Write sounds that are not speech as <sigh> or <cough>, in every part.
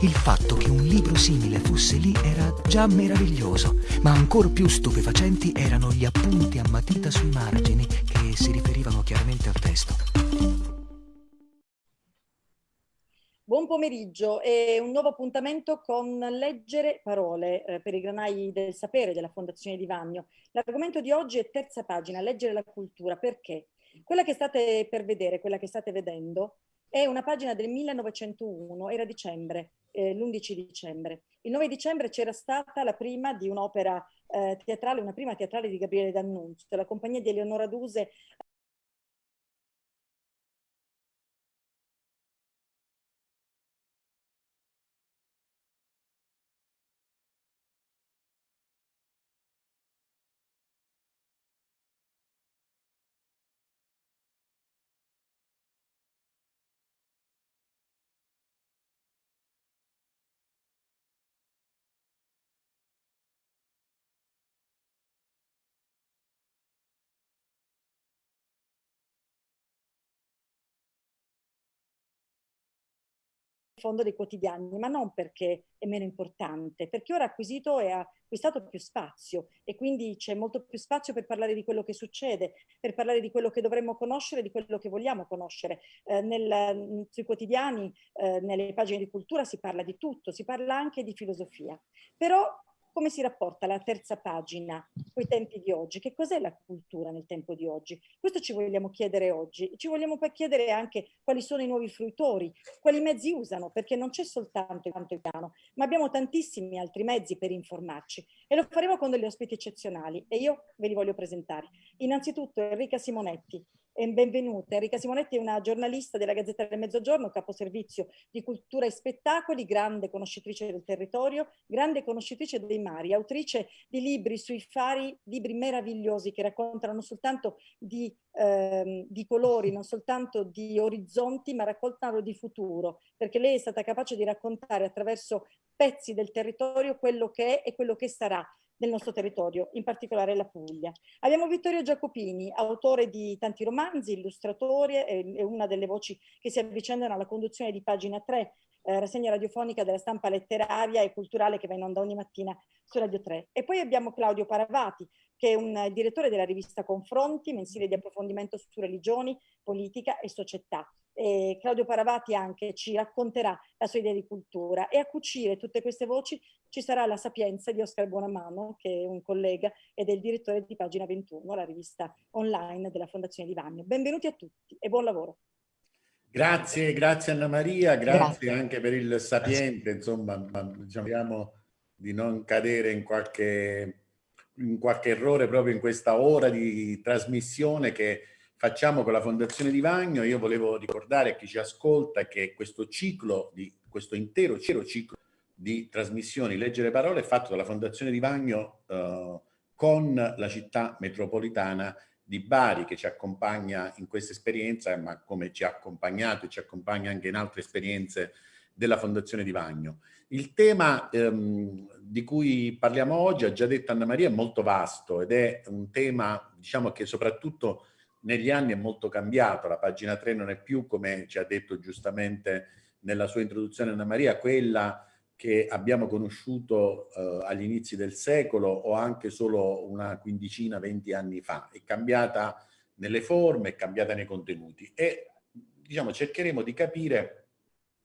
Il fatto che un libro simile fosse lì era già meraviglioso, ma ancor più stupefacenti erano gli appunti a matita sui margini che si riferivano chiaramente al testo. Buon pomeriggio e un nuovo appuntamento con Leggere Parole eh, per i granai del sapere della Fondazione Di Vagno. L'argomento di oggi è terza pagina, Leggere la cultura. Perché? Quella che state per vedere, quella che state vedendo, è una pagina del 1901, era dicembre, eh, l'11 dicembre. Il 9 dicembre c'era stata la prima di un'opera eh, teatrale, una prima teatrale di Gabriele D'Annunzio, la compagnia di Eleonora Duse fondo dei quotidiani, ma non perché è meno importante, perché ora ha acquisito e ha acquistato più spazio e quindi c'è molto più spazio per parlare di quello che succede, per parlare di quello che dovremmo conoscere, di quello che vogliamo conoscere. Eh, nel, sui quotidiani, eh, nelle pagine di cultura si parla di tutto, si parla anche di filosofia. Però come si rapporta la terza pagina con i tempi di oggi? Che cos'è la cultura nel tempo di oggi? Questo ci vogliamo chiedere oggi. Ci vogliamo poi chiedere anche quali sono i nuovi fruitori, quali mezzi usano, perché non c'è soltanto il piano, ma abbiamo tantissimi altri mezzi per informarci e lo faremo con degli ospiti eccezionali e io ve li voglio presentare. Innanzitutto Enrica Simonetti, benvenuta. Enrica Simonetti è una giornalista della Gazzetta del Mezzogiorno, caposervizio di cultura e spettacoli, grande conoscitrice del territorio, grande conoscitrice dei mari, autrice di libri sui fari, libri meravigliosi che raccontano non soltanto di, ehm, di colori, non soltanto di orizzonti, ma raccontano di futuro, perché lei è stata capace di raccontare attraverso pezzi del territorio quello che è e quello che sarà del nostro territorio, in particolare la Puglia. Abbiamo Vittorio Giacopini, autore di tanti romanzi, illustratore, è una delle voci che si avvicendano alla conduzione di Pagina 3, eh, rassegna radiofonica della stampa letteraria e culturale che va in onda ogni mattina su Radio 3. E poi abbiamo Claudio Paravati, che è un direttore della rivista Confronti, mensile di approfondimento su religioni, politica e società eh, Claudio Paravati anche ci racconterà la sua idea di cultura e a cucire tutte queste voci ci sarà la sapienza di Oscar Buonamano che è un collega ed è il direttore di Pagina 21, la rivista online della Fondazione di Vagno. Benvenuti a tutti e buon lavoro. Grazie, grazie Anna Maria, grazie, grazie. anche per il sapiente, insomma, diciamo di non cadere in qualche, in qualche errore proprio in questa ora di trasmissione che facciamo con la Fondazione di Vagno. Io volevo ricordare a chi ci ascolta che questo ciclo, di, questo intero ciclo di trasmissioni Leggere Parole è fatto dalla Fondazione di Vagno eh, con la città metropolitana di Bari che ci accompagna in questa esperienza, ma come ci ha accompagnato e ci accompagna anche in altre esperienze della Fondazione di Vagno. Il tema ehm, di cui parliamo oggi, ha già detto Anna Maria, è molto vasto ed è un tema, diciamo, che soprattutto negli anni è molto cambiato, la pagina 3 non è più, come ci ha detto giustamente nella sua introduzione Anna Maria, quella che abbiamo conosciuto eh, agli inizi del secolo o anche solo una quindicina, venti anni fa. È cambiata nelle forme, è cambiata nei contenuti e diciamo cercheremo di capire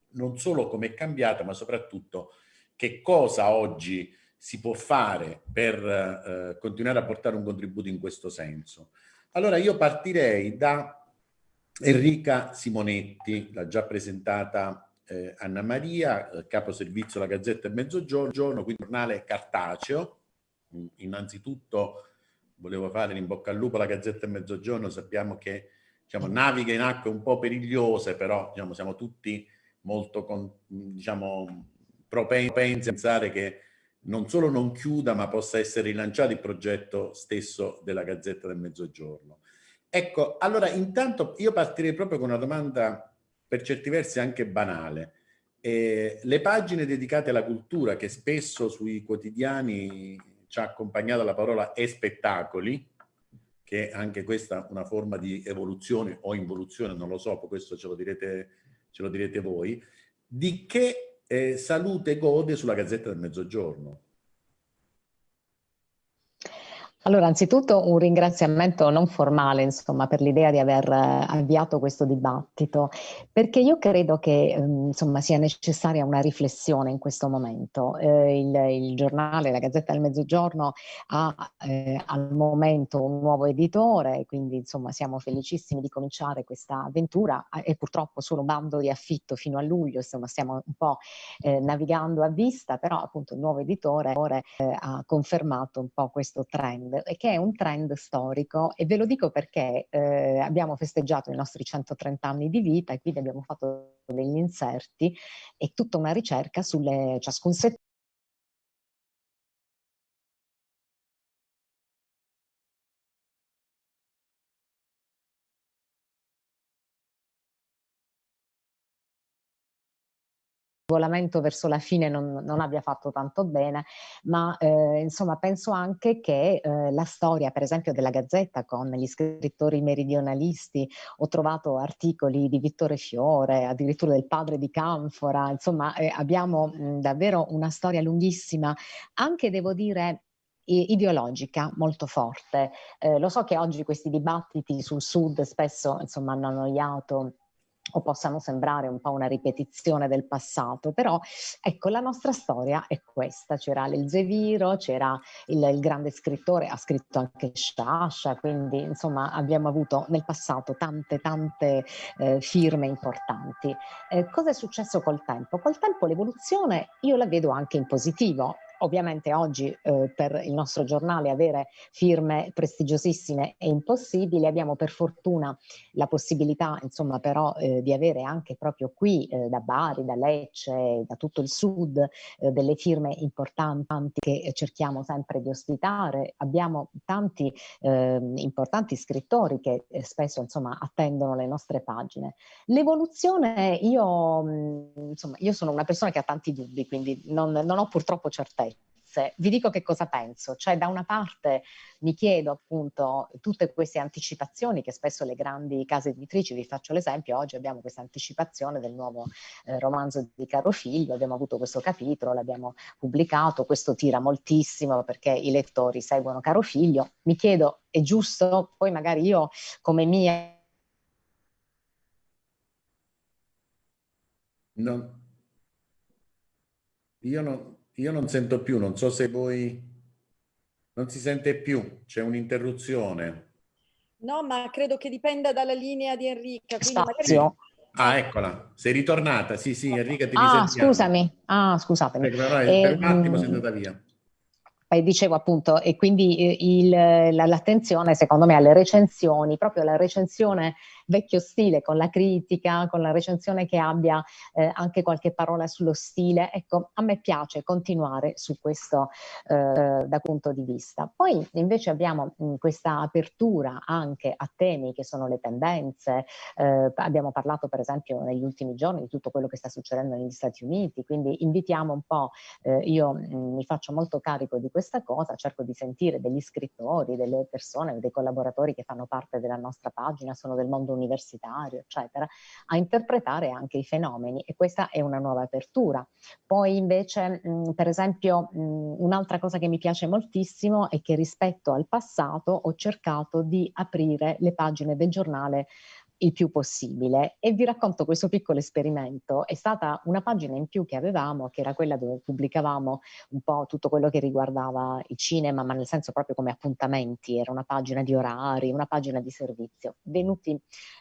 non solo come è cambiata, ma soprattutto che cosa oggi si può fare per eh, continuare a portare un contributo in questo senso. Allora io partirei da Enrica Simonetti, l'ha già presentata eh, Anna Maria, eh, capo servizio della Gazzetta del Mezzogiorno, quindi giornale cartaceo. Mm, innanzitutto volevo fare in bocca al lupo alla Gazzetta del Mezzogiorno, sappiamo che diciamo, naviga in acque un po' perigliose, però diciamo, siamo tutti molto con, diciamo, propensi a pensare che non solo non chiuda, ma possa essere rilanciato il progetto stesso della Gazzetta del Mezzogiorno. Ecco, allora intanto io partirei proprio con una domanda per certi versi anche banale. Eh, le pagine dedicate alla cultura, che spesso sui quotidiani ci ha accompagnato la parola e spettacoli, che è anche questa una forma di evoluzione o involuzione, non lo so, questo ce lo direte, ce lo direte voi, di che eh, Salute Gode sulla Gazzetta del Mezzogiorno. Allora, anzitutto un ringraziamento non formale, insomma, per l'idea di aver eh, avviato questo dibattito, perché io credo che, ehm, insomma, sia necessaria una riflessione in questo momento. Eh, il, il, giornale, la Gazzetta del Mezzogiorno, ha eh, al momento un nuovo editore, quindi, insomma, siamo felicissimi di cominciare questa avventura. È purtroppo solo un bando di affitto fino a luglio, insomma, stiamo un po' eh, navigando a vista, però appunto il nuovo editore eh, ha confermato un po' questo trend e che è un trend storico. E ve lo dico perché eh, abbiamo festeggiato i nostri 130 anni di vita e quindi abbiamo fatto degli inserti e tutta una ricerca sulle ciascun settore regolamento verso la fine non, non abbia fatto tanto bene, ma eh, insomma penso anche che eh, la storia per esempio della Gazzetta con gli scrittori meridionalisti, ho trovato articoli di Vittore Fiore, addirittura del padre di Canfora, insomma eh, abbiamo mh, davvero una storia lunghissima, anche devo dire ideologica molto forte. Eh, lo so che oggi questi dibattiti sul sud spesso insomma hanno annoiato o possano sembrare un po' una ripetizione del passato, però ecco la nostra storia è questa, c'era l'Elzeviro, c'era il, il, grande scrittore, ha scritto anche Sciascia, quindi insomma abbiamo avuto nel passato tante tante eh, firme importanti. Eh, cosa è successo col tempo? Col tempo l'evoluzione io la vedo anche in positivo, Ovviamente oggi eh, per il nostro giornale avere firme prestigiosissime è impossibile, abbiamo per fortuna la possibilità insomma però eh, di avere anche proprio qui eh, da Bari, da Lecce, da tutto il sud eh, delle firme importanti che cerchiamo sempre di ospitare. Abbiamo tanti ehm, importanti scrittori che eh, spesso insomma attendono le nostre pagine. L'evoluzione io, insomma, io sono una persona che ha tanti dubbi, quindi non, non ho purtroppo certezza certezze. Vi dico che cosa penso, cioè da una parte mi chiedo appunto tutte queste anticipazioni che spesso le grandi case editrici, vi faccio l'esempio, oggi abbiamo questa anticipazione del nuovo eh, romanzo di Caro Figlio, abbiamo avuto questo capitolo, l'abbiamo pubblicato, questo tira moltissimo perché i lettori seguono Caro Figlio, mi chiedo è giusto? Poi magari io come mia No. Io non, io non sento più, non so se voi... Non si sente più, c'è un'interruzione. No, ma credo che dipenda dalla linea di Enrica. Spazio. Magari... Ah, eccola, sei ritornata. Sì, sì, Enrica ti Ah, scusami. Ah, scusatemi. Ecco, no, eh, per un attimo sei andata via. E dicevo appunto, e quindi eh, l'attenzione secondo me alle recensioni, proprio la recensione vecchio stile, con la critica, con la recensione che abbia eh, anche qualche parola sullo stile. Ecco, a me piace continuare su questo eh, da punto di vista. Poi invece abbiamo mh, questa apertura anche a temi che sono le tendenze. Eh, abbiamo parlato per esempio negli ultimi giorni di tutto quello che sta succedendo negli Stati Uniti, quindi invitiamo un po', eh, io mh, mi faccio molto carico di questa cosa, cerco di sentire degli scrittori, delle persone, dei collaboratori che fanno parte della nostra pagina, sono del mondo universitario, eccetera, a interpretare anche i fenomeni e questa è una nuova apertura. Poi invece, mh, per esempio, un'altra cosa che mi piace moltissimo è che rispetto al passato ho cercato di aprire le pagine del giornale il più possibile e vi racconto questo piccolo esperimento. È stata una pagina in più che avevamo, che era quella dove pubblicavamo un po' tutto quello che riguardava il cinema, ma nel senso proprio come appuntamenti, era una pagina di orari, una pagina di servizio. Venuti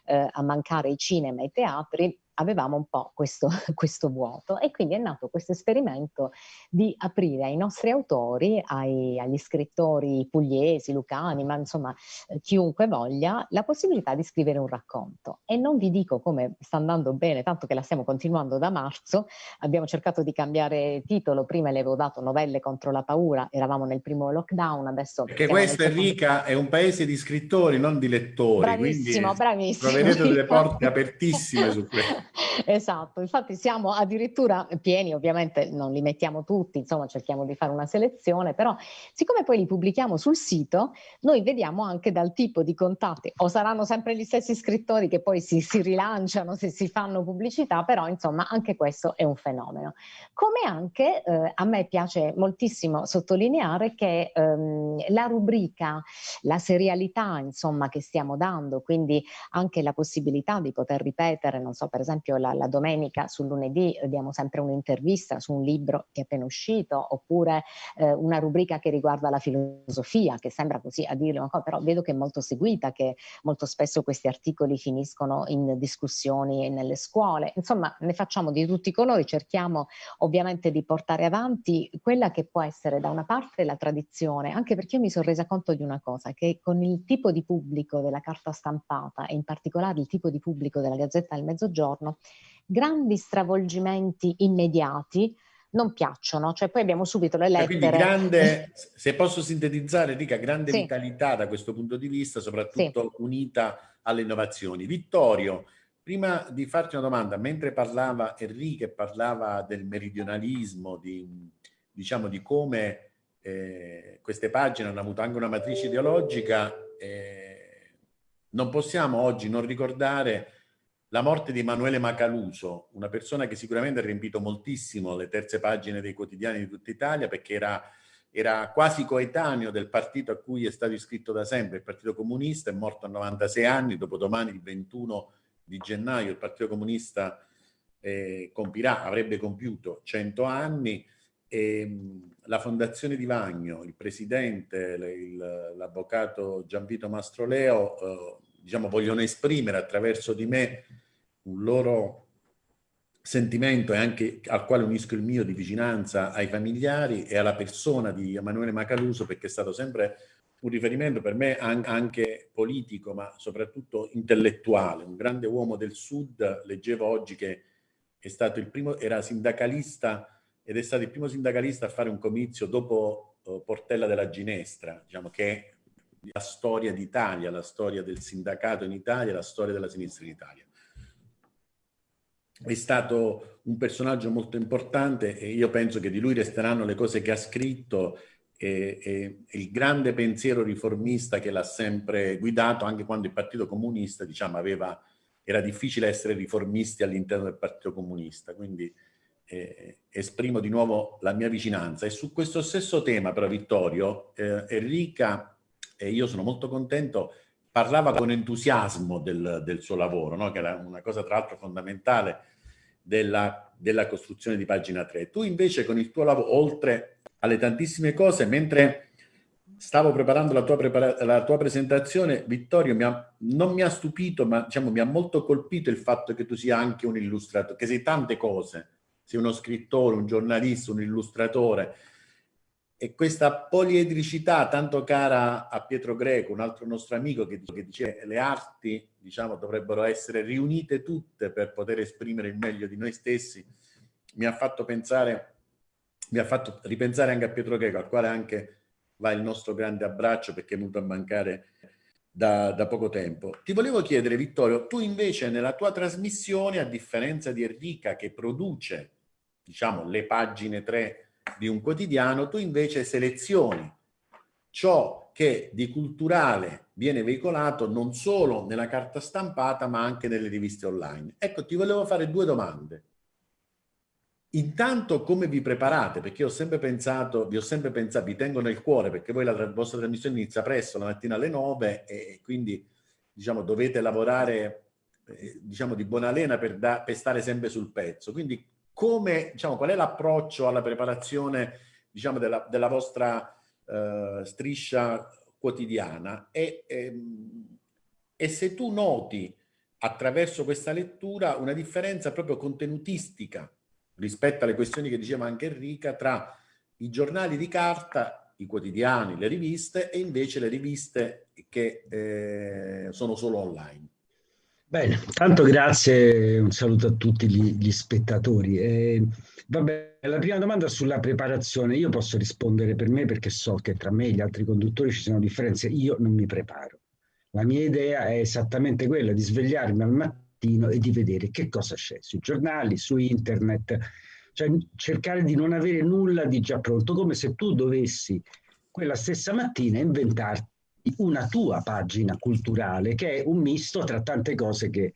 eh, a mancare i cinema e i teatri, avevamo un po' questo, <laughs> questo, vuoto e quindi è nato questo esperimento di aprire ai nostri autori, ai, agli scrittori pugliesi, lucani, ma insomma eh, chiunque voglia, la possibilità di scrivere un racconto. E non vi dico come sta andando bene, tanto che la stiamo continuando da marzo, abbiamo cercato di cambiare titolo, prima le avevo dato novelle contro la paura, eravamo nel primo lockdown, adesso... Perché questa Enrica è un paese di scrittori, non di lettori, bravissimo, quindi bravissimo. troverete delle <laughs> porte apertissime su questo. Esatto, infatti siamo addirittura pieni, ovviamente non li mettiamo tutti, insomma cerchiamo di fare una selezione, però siccome poi li pubblichiamo sul sito, noi vediamo anche dal tipo di contatti, o saranno sempre gli stessi scrittori che poi si, si rilanciano se si fanno pubblicità, però insomma anche questo è un fenomeno. Come anche eh, a me piace moltissimo sottolineare che ehm, la rubrica, la serialità insomma che stiamo dando, quindi anche la possibilità di poter ripetere, non so, per esempio la, la domenica sul lunedì diamo sempre un'intervista su un libro che è appena uscito, oppure eh, una rubrica che riguarda la filosofia, che sembra così a dirlo, però vedo che è molto seguita, che molto spesso questi articoli finiscono in discussioni nelle scuole. Insomma, ne facciamo di tutti i colori, cerchiamo ovviamente di portare avanti quella che può essere da una parte la tradizione, anche perché io mi sono resa conto di una cosa, che con il tipo di pubblico della carta stampata e in particolare il tipo di pubblico della Gazzetta del Mezzogiorno, grandi stravolgimenti immediati non piacciono, cioè poi abbiamo subito le lettere. Quindi grande, <laughs> se posso sintetizzare, dica grande sì. vitalità da questo punto di vista, soprattutto sì. unita alle innovazioni. Vittorio, prima di farti una domanda, mentre parlava Enrique, parlava del meridionalismo, di, diciamo di come eh, queste pagine hanno avuto anche una matrice ideologica, eh, non possiamo oggi non ricordare la morte di Emanuele Macaluso, una persona che sicuramente ha riempito moltissimo le terze pagine dei quotidiani di tutta Italia perché era, era quasi coetaneo del partito a cui è stato iscritto da sempre, il Partito Comunista, è morto a 96 anni, dopodomani il 21 di gennaio il Partito Comunista eh, compirà, avrebbe compiuto 100 anni, e, la Fondazione di Vagno, il presidente, l'avvocato Gianvito Mastroleo, eh, diciamo, vogliono esprimere attraverso di me un loro sentimento e anche al quale unisco il mio di vicinanza ai familiari e alla persona di Emanuele Macaluso perché è stato sempre un riferimento per me anche politico ma soprattutto intellettuale, un grande uomo del sud, leggevo oggi che è stato il primo, era sindacalista ed è stato il primo sindacalista a fare un comizio dopo uh, Portella della Ginestra, diciamo che è la storia d'Italia, la storia del sindacato in Italia, la storia della sinistra in Italia. È stato un personaggio molto importante e io penso che di lui resteranno le cose che ha scritto e, e, il grande pensiero riformista che l'ha sempre guidato anche quando il Partito Comunista diciamo, aveva, era difficile essere riformisti all'interno del Partito Comunista. Quindi eh, esprimo di nuovo la mia vicinanza. E su questo stesso tema, però, Vittorio, eh, Enrica, e io sono molto contento, parlava con entusiasmo del, del suo lavoro, no? che era una cosa tra l'altro fondamentale della, della, costruzione di pagina 3. Tu invece con il tuo lavoro, oltre alle tantissime cose, mentre stavo preparando la tua, prepara la tua presentazione, Vittorio mi ha, non mi ha stupito, ma diciamo, mi ha molto colpito il fatto che tu sia anche un illustratore, che sei tante cose, sei uno scrittore, un giornalista, un illustratore. E questa poliedricità tanto cara a Pietro Greco, un altro nostro amico che, che dice le arti diciamo, dovrebbero essere riunite tutte per poter esprimere il meglio di noi stessi, mi ha fatto pensare, mi ha fatto ripensare anche a Pietro Greco, al quale anche va il nostro grande abbraccio perché è venuto a mancare da, da, poco tempo. Ti volevo chiedere, Vittorio, tu invece nella tua trasmissione, a differenza di Enrica che produce diciamo, le pagine 3 di un quotidiano, tu invece selezioni ciò che di culturale viene veicolato non solo nella carta stampata ma anche nelle riviste online. Ecco, ti volevo fare due domande. Intanto come vi preparate? Perché ho sempre pensato, vi ho sempre pensato, vi tengo nel cuore perché voi la, la vostra trasmissione inizia presto, la mattina alle 9 e quindi diciamo dovete lavorare eh, diciamo di buona lena per, da, per stare sempre sul pezzo. Quindi come, diciamo, qual è l'approccio alla preparazione diciamo, della, della vostra uh, striscia quotidiana e, ehm, e se tu noti attraverso questa lettura una differenza proprio contenutistica rispetto alle questioni che diceva anche Enrica tra i giornali di carta, i quotidiani, le riviste e invece le riviste che eh, sono solo online. Bene, tanto grazie, un saluto a tutti gli, gli spettatori. Eh, vabbè, la prima domanda sulla preparazione, io posso rispondere per me perché so che tra me e gli altri conduttori ci sono differenze, io non mi preparo. La mia idea è esattamente quella di svegliarmi al mattino e di vedere che cosa c'è sui giornali, su internet, cioè cercare di non avere nulla di già pronto, come se tu dovessi quella stessa mattina inventarti una tua pagina culturale che è un misto tra tante cose che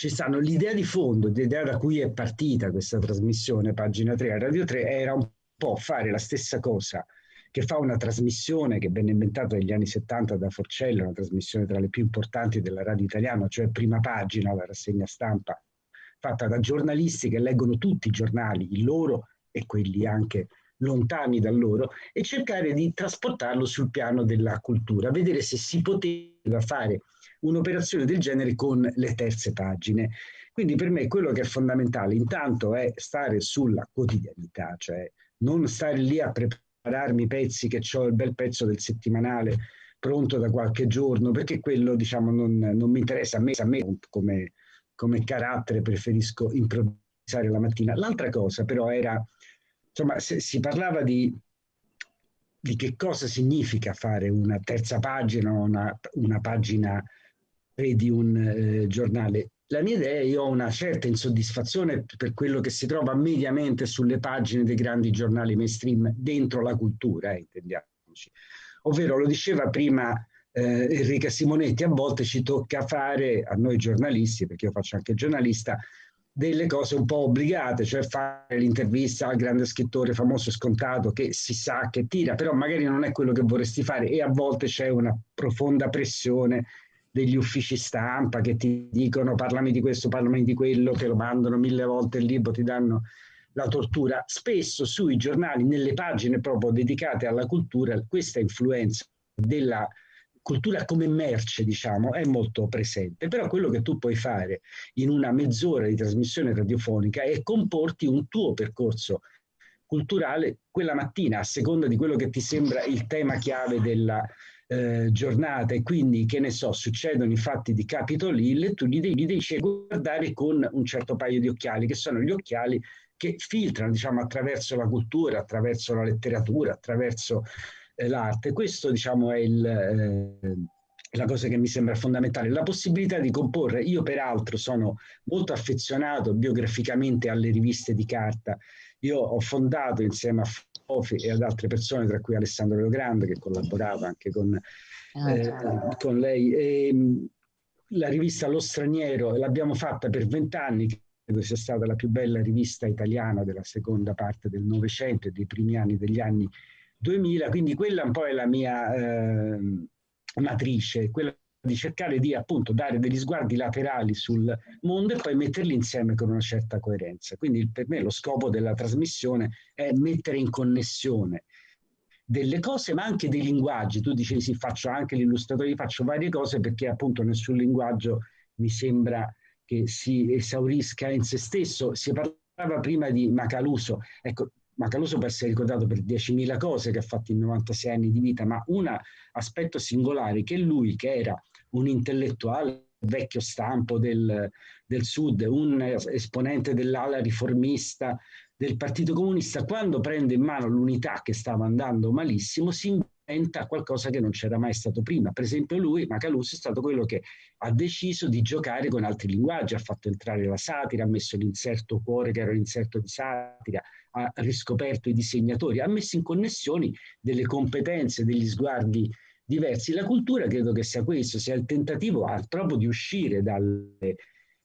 ci stanno. L'idea di fondo, l'idea da cui è partita questa trasmissione, pagina 3 a Radio 3, era un po' fare la stessa cosa che fa una trasmissione che venne inventata negli anni 70 da Forcello, una trasmissione tra le più importanti della radio italiana, cioè prima pagina, la rassegna stampa, fatta da giornalisti che leggono tutti i giornali, i loro e quelli anche lontani da loro, e cercare di trasportarlo sul piano della cultura, vedere se si poteva fare un'operazione del genere con le terze pagine. Quindi per me quello che è fondamentale intanto è stare sulla quotidianità, cioè non stare lì a prepararmi i pezzi che ho il bel pezzo del settimanale pronto da qualche giorno, perché quello diciamo non, non mi interessa a me, a me come, come carattere preferisco improvvisare la mattina. L'altra cosa però era, insomma, si parlava di, di che cosa significa fare una terza pagina, una, una pagina di un eh, giornale la mia idea è io ho una certa insoddisfazione per quello che si trova mediamente sulle pagine dei grandi giornali mainstream dentro la cultura, eh, intendiamoci. Ovvero, lo diceva prima eh, Enrica Simonetti, a volte ci tocca fare, a noi giornalisti, perché io faccio anche giornalista, delle cose un po' obbligate, cioè fare l'intervista al grande scrittore famoso e scontato che si sa che tira, però magari non è quello che vorresti fare e a volte c'è una profonda pressione degli uffici stampa che ti dicono parlami di questo, parlami di quello, che lo mandano mille volte il libro, ti danno la tortura. Spesso sui giornali, nelle pagine proprio dedicate alla cultura, questa influenza della cultura come merce, diciamo, è molto presente. Però quello che tu puoi fare in una mezz'ora di trasmissione radiofonica è comporti un tuo percorso culturale quella mattina, a seconda di quello che ti sembra il tema chiave della, eh, giornata e quindi, che ne so, succedono i fatti di Capitol Hill e tu li devi, li devi guardare con un certo paio di occhiali, che sono gli occhiali che filtrano, diciamo, attraverso la cultura, attraverso la letteratura, attraverso l'arte. Questo, diciamo, è il... Eh, la cosa che mi sembra fondamentale, la possibilità di comporre. Io peraltro sono molto affezionato biograficamente alle riviste di carta. Io ho fondato insieme a Fofi e ad altre persone, tra cui Alessandro Leogrande, che collaborava anche con, ah, eh, con lei, e, la rivista Lo Straniero, l'abbiamo fatta per vent'anni, credo sia stata la più bella rivista italiana della seconda parte del Novecento e dei primi anni degli anni 2000, quindi quella un po' è la mia... Eh, matrice, quella di cercare di appunto dare degli sguardi laterali sul mondo e poi metterli insieme con una certa coerenza. Quindi per me lo scopo della trasmissione è mettere in connessione delle cose ma anche dei linguaggi. Tu dicevi sì, faccio anche l'illustratore, faccio varie cose perché appunto nessun linguaggio mi sembra che si esaurisca in se stesso. Si parlava prima di Macaluso, ecco, Macaluso può essere ricordato per 10.000 cose che ha fatto in 96 anni di vita, ma un aspetto singolare che lui, che era un intellettuale vecchio stampo del, del Sud, un esponente dell'ala riformista del Partito Comunista, quando prende in mano l'unità che stava andando malissimo, si inventa qualcosa che non c'era mai stato prima. Per esempio lui, Macaluso, è stato quello che ha deciso di giocare con altri linguaggi, ha fatto entrare la satira, ha messo l'inserto cuore che era l'inserto di satira, ha riscoperto i disegnatori, ha messo in connessioni delle competenze, degli sguardi diversi. La cultura credo che sia questo, sia il tentativo proprio di uscire dalle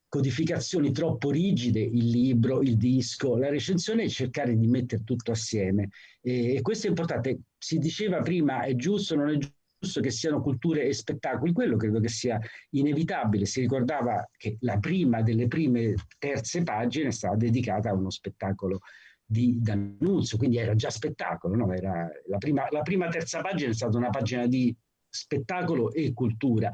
codificazioni troppo rigide, il libro, il disco, la recensione e cercare di mettere tutto assieme. E questo è importante. Si diceva prima, è giusto, non è giusto che siano culture e spettacoli, quello credo che sia inevitabile. Si ricordava che la prima delle prime terze pagine stava dedicata a uno spettacolo di D'Annunzio, quindi era già spettacolo, no? era la, prima, la prima terza pagina è stata una pagina di spettacolo e cultura.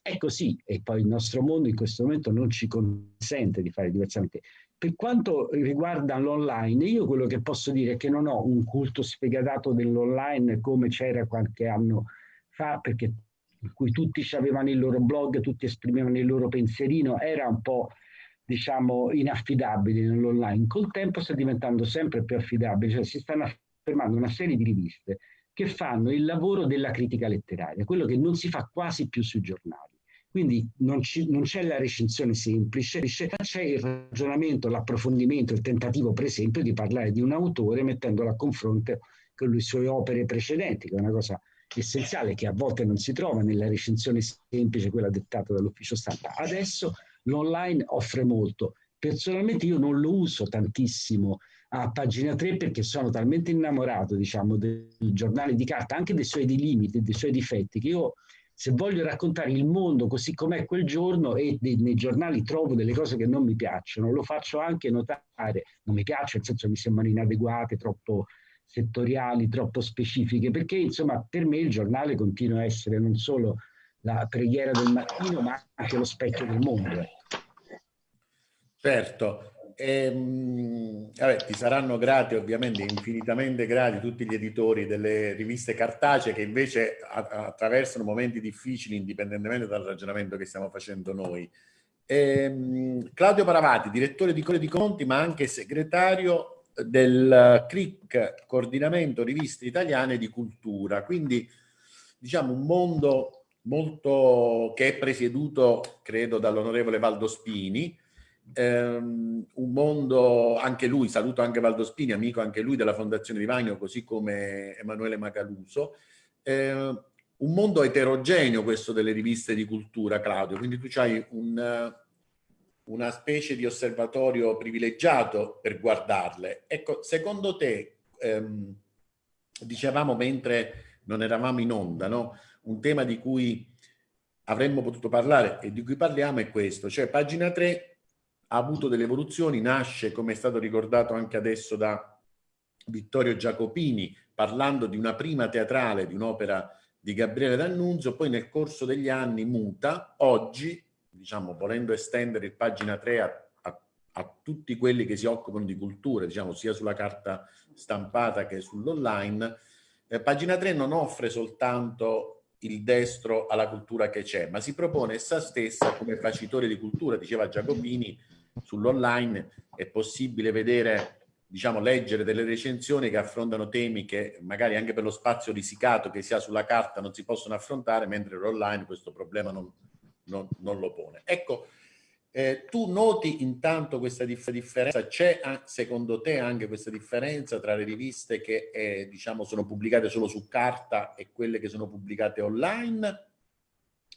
È così, e poi il nostro mondo in questo momento non ci consente di fare diversamente. Per quanto riguarda l'online, io quello che posso dire è che non ho un culto spiegatato dell'online come c'era qualche anno fa, perché in cui tutti avevano il loro blog, tutti esprimevano il loro pensierino, era un po' diciamo, inaffidabili nell'online, col tempo sta diventando sempre più affidabile, cioè si stanno affermando una serie di riviste che fanno il lavoro della critica letteraria, quello che non si fa quasi più sui giornali. Quindi non, c'è la recensione semplice, c'è il ragionamento, l'approfondimento, il tentativo per esempio di parlare di un autore mettendolo a confronto con le sue opere precedenti, che è una cosa essenziale che a volte non si trova nella recensione semplice, quella dettata dall'ufficio stampa. Adesso l'online offre molto. Personalmente io non lo uso tantissimo a pagina 3 perché sono talmente innamorato, diciamo, del giornale di carta, anche dei suoi limiti, dei suoi difetti, che io se voglio raccontare il mondo così com'è quel giorno e nei giornali trovo delle cose che non mi piacciono, lo faccio anche notare, non mi piace, nel senso mi sembrano inadeguate, troppo settoriali, troppo specifiche, perché insomma per me il giornale continua a essere non solo la preghiera del mattino, ma anche lo specchio del mondo. Ecco. Certo, Ehm, vabbè, ti saranno grati, ovviamente, infinitamente grati tutti gli editori delle riviste cartacee che invece attraversano momenti difficili indipendentemente dal ragionamento che stiamo facendo noi. Ehm, Claudio Paravati, direttore di Core di Conti, ma anche segretario del CRIC, Coordinamento Riviste Italiane di Cultura. Quindi, diciamo, un mondo molto che è presieduto, credo, dall'onorevole Valdo Spini, ehm, un mondo, anche lui, saluto anche Valdo Spini, amico anche lui della Fondazione di Vagno, così come Emanuele Macaluso, eh, un mondo eterogeneo questo delle riviste di cultura, Claudio, quindi tu hai un, una specie di osservatorio privilegiato per guardarle. Ecco, secondo te, ehm, dicevamo mentre non eravamo in onda, no? un tema di cui avremmo potuto parlare e di cui parliamo è questo, cioè pagina 3 ha avuto delle evoluzioni, nasce, come è stato ricordato anche adesso da Vittorio Giacopini, parlando di una prima teatrale, di un'opera di Gabriele D'Annunzio, poi nel corso degli anni muta, oggi, diciamo, volendo estendere il pagina 3 a, a, a tutti quelli che si occupano di cultura, diciamo, sia sulla carta stampata che sull'online, eh, pagina 3 non offre soltanto il destro alla cultura che c'è, ma si propone essa stessa come facitore di cultura, diceva Giacopini, sull'online è possibile vedere diciamo, leggere delle recensioni che affrontano temi che magari anche per lo spazio risicato che si ha sulla carta non si possono affrontare, mentre l'online questo problema non, non, non, lo pone. Ecco, eh, tu noti intanto questa dif differenza, c'è secondo te anche questa differenza tra le riviste che eh, diciamo, sono pubblicate solo su carta e quelle che sono pubblicate online?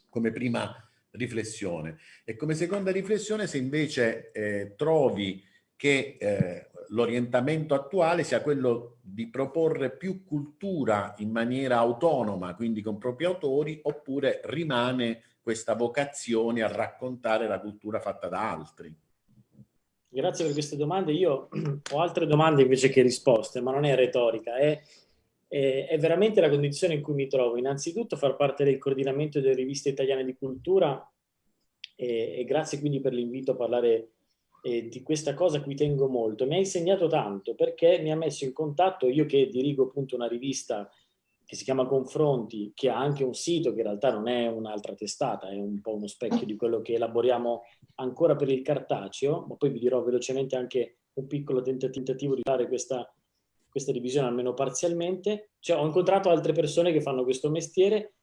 Come prima riflessione. E come seconda riflessione, se invece eh, trovi che eh, l'orientamento attuale sia quello di proporre più cultura in maniera autonoma, quindi con propri autori, oppure rimane questa vocazione a raccontare la cultura fatta da altri. Grazie per queste domande. Io <clears throat> ho altre domande invece che risposte, ma non è retorica, è, è, è veramente la condizione in cui mi trovo. Innanzitutto far parte del coordinamento delle riviste italiane di cultura e, e grazie quindi per l'invito a parlare eh, di questa cosa a cui tengo molto. Mi ha insegnato tanto perché mi ha messo in contatto, io che dirigo appunto una rivista che si chiama Confronti, che ha anche un sito che in realtà non è un'altra testata, è un po' uno specchio di quello che elaboriamo ancora per il cartaceo, ma poi vi dirò velocemente anche un piccolo tentativo di fare questa, questa divisione almeno parzialmente. Cioè, ho incontrato altre persone che fanno questo mestiere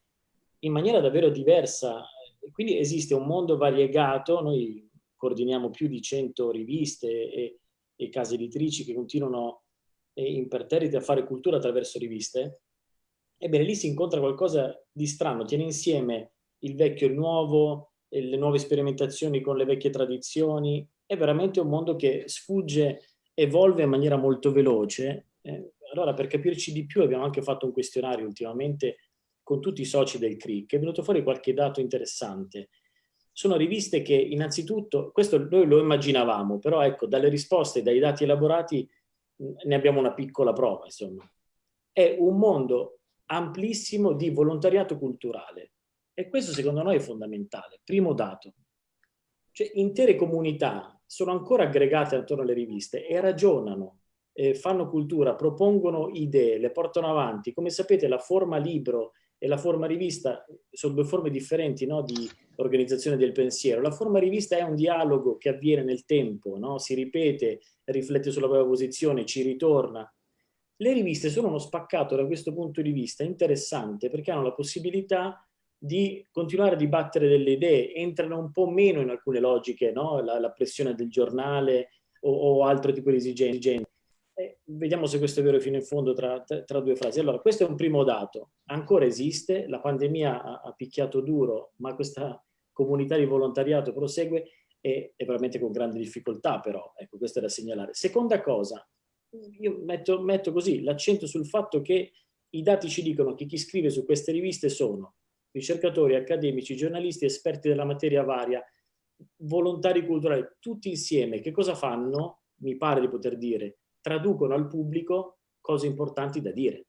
in maniera davvero diversa quindi esiste un mondo variegato, noi coordiniamo più di 100 riviste e, e case editrici che continuano eh, imperterriti a fare cultura attraverso riviste, ebbene lì si incontra qualcosa di strano, tiene insieme il vecchio e il nuovo, le nuove sperimentazioni con le vecchie tradizioni, è veramente un mondo che sfugge, evolve in maniera molto veloce. Eh, allora per capirci di più abbiamo anche fatto un questionario ultimamente con tutti i soci del CRIC, è venuto fuori qualche dato interessante. Sono riviste che innanzitutto, questo noi lo immaginavamo, però ecco, dalle risposte, dai dati elaborati, ne abbiamo una piccola prova, insomma. È un mondo amplissimo di volontariato culturale e questo secondo noi è fondamentale. Primo dato, cioè intere comunità sono ancora aggregate attorno alle riviste e ragionano, eh, fanno cultura, propongono idee, le portano avanti. Come sapete la forma libro e la forma rivista sono due forme differenti no, di organizzazione del pensiero. La forma rivista è un dialogo che avviene nel tempo, no? si ripete, riflette sulla propria posizione, ci ritorna. Le riviste sono uno spaccato da questo punto di vista interessante perché hanno la possibilità di continuare a dibattere delle idee, entrano un po' meno in alcune logiche, no? la, la, pressione del giornale o, o altro tipo di esigenze. Vediamo se questo è vero fino in fondo tra, tra, due frasi. Allora, questo è un primo dato. Ancora esiste, la pandemia ha, ha picchiato duro, ma questa comunità di volontariato prosegue e, e veramente con grande difficoltà però, ecco, questo è da segnalare. Seconda cosa, io metto, metto così l'accento sul fatto che i dati ci dicono che chi scrive su queste riviste sono ricercatori, accademici, giornalisti, esperti della materia varia, volontari culturali, tutti insieme, che cosa fanno? Mi pare di poter dire, traducono al pubblico cose importanti da dire.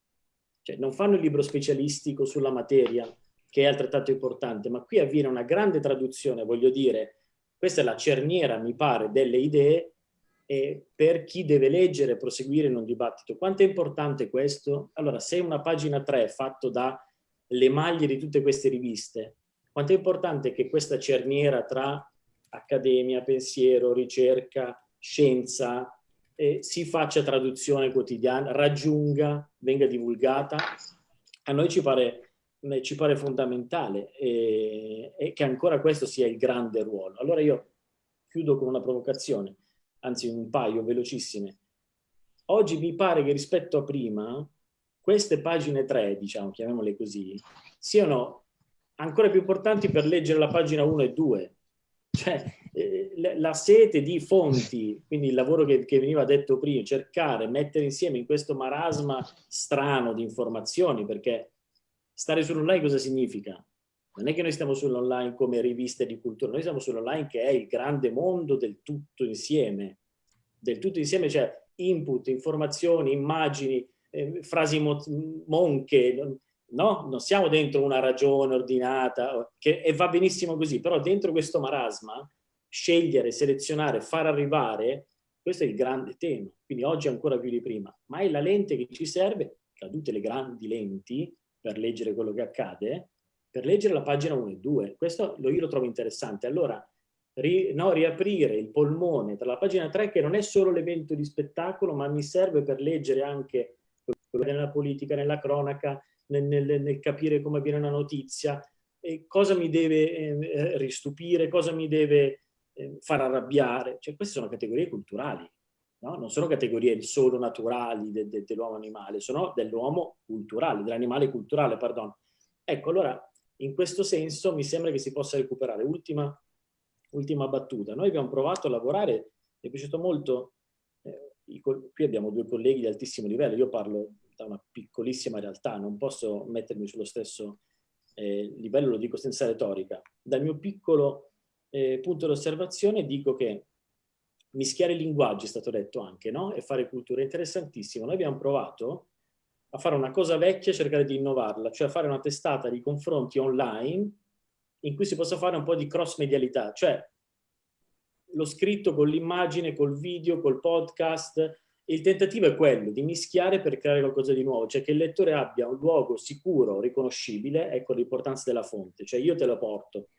Cioè, non fanno il libro specialistico sulla materia, che è altrettanto importante, ma qui avviene una grande traduzione, voglio dire, questa è la cerniera, mi pare, delle idee e per chi deve leggere e proseguire in un dibattito. Quanto è importante questo? Allora, se una pagina 3 è fatto da le maglie di tutte queste riviste, quanto è importante che questa cerniera tra accademia, pensiero, ricerca, scienza, eh, si faccia traduzione quotidiana, raggiunga, venga divulgata. A noi ci pare, eh, ci pare fondamentale e, e che ancora questo sia il grande ruolo. Allora io chiudo con una provocazione, anzi un paio velocissime. Oggi mi pare che rispetto a prima queste pagine 3, diciamo, chiamiamole così, siano ancora più importanti per leggere la pagina 1 e 2. Cioè, eh, la sete di fonti, quindi il lavoro che, che, veniva detto prima, cercare, mettere insieme in questo marasma strano di informazioni, perché stare sull'online cosa significa? Non è che noi stiamo sull'online come riviste di cultura, noi siamo sull'online che è il grande mondo del tutto insieme. Del tutto insieme, cioè input, informazioni, immagini, eh, frasi monche, no? Non siamo dentro una ragione ordinata, che, e va benissimo così, però dentro questo marasma, scegliere, selezionare, far arrivare, questo è il grande tema. Quindi oggi ancora più di prima. Ma è la lente che ci serve, cadute le grandi lenti, per leggere quello che accade, per leggere la pagina 1 e 2. Questo io lo trovo interessante. Allora, ri, no, riaprire il polmone tra la pagina 3, che non è solo l'evento di spettacolo, ma mi serve per leggere anche nella politica, nella cronaca, nel, nel, nel capire come avviene una notizia, e cosa mi deve eh, ristupire, cosa mi deve eh, far arrabbiare. Cioè, queste sono categorie culturali, no? non sono categorie solo naturali de, de, dell'uomo animale, sono dell'uomo culturale, dell'animale culturale, perdono. Ecco, allora, in questo senso mi sembra che si possa recuperare. Ultima, ultima battuta. Noi abbiamo provato a lavorare, mi è piaciuto molto qui abbiamo due colleghi di altissimo livello, io parlo da una piccolissima realtà, non posso mettermi sullo stesso eh, livello, lo dico senza retorica. Dal mio piccolo eh, punto di osservazione dico che mischiare linguaggi è stato detto anche, no? E fare cultura è interessantissimo. Noi abbiamo provato a fare una cosa vecchia e cercare di innovarla, cioè fare una testata di confronti online in cui si possa fare un po' di cross medialità, cioè lo scritto con l'immagine, col video, col podcast. Il tentativo è quello di mischiare per creare qualcosa di nuovo, cioè che il lettore abbia un luogo sicuro, riconoscibile, ecco l'importanza della fonte, cioè io te lo porto,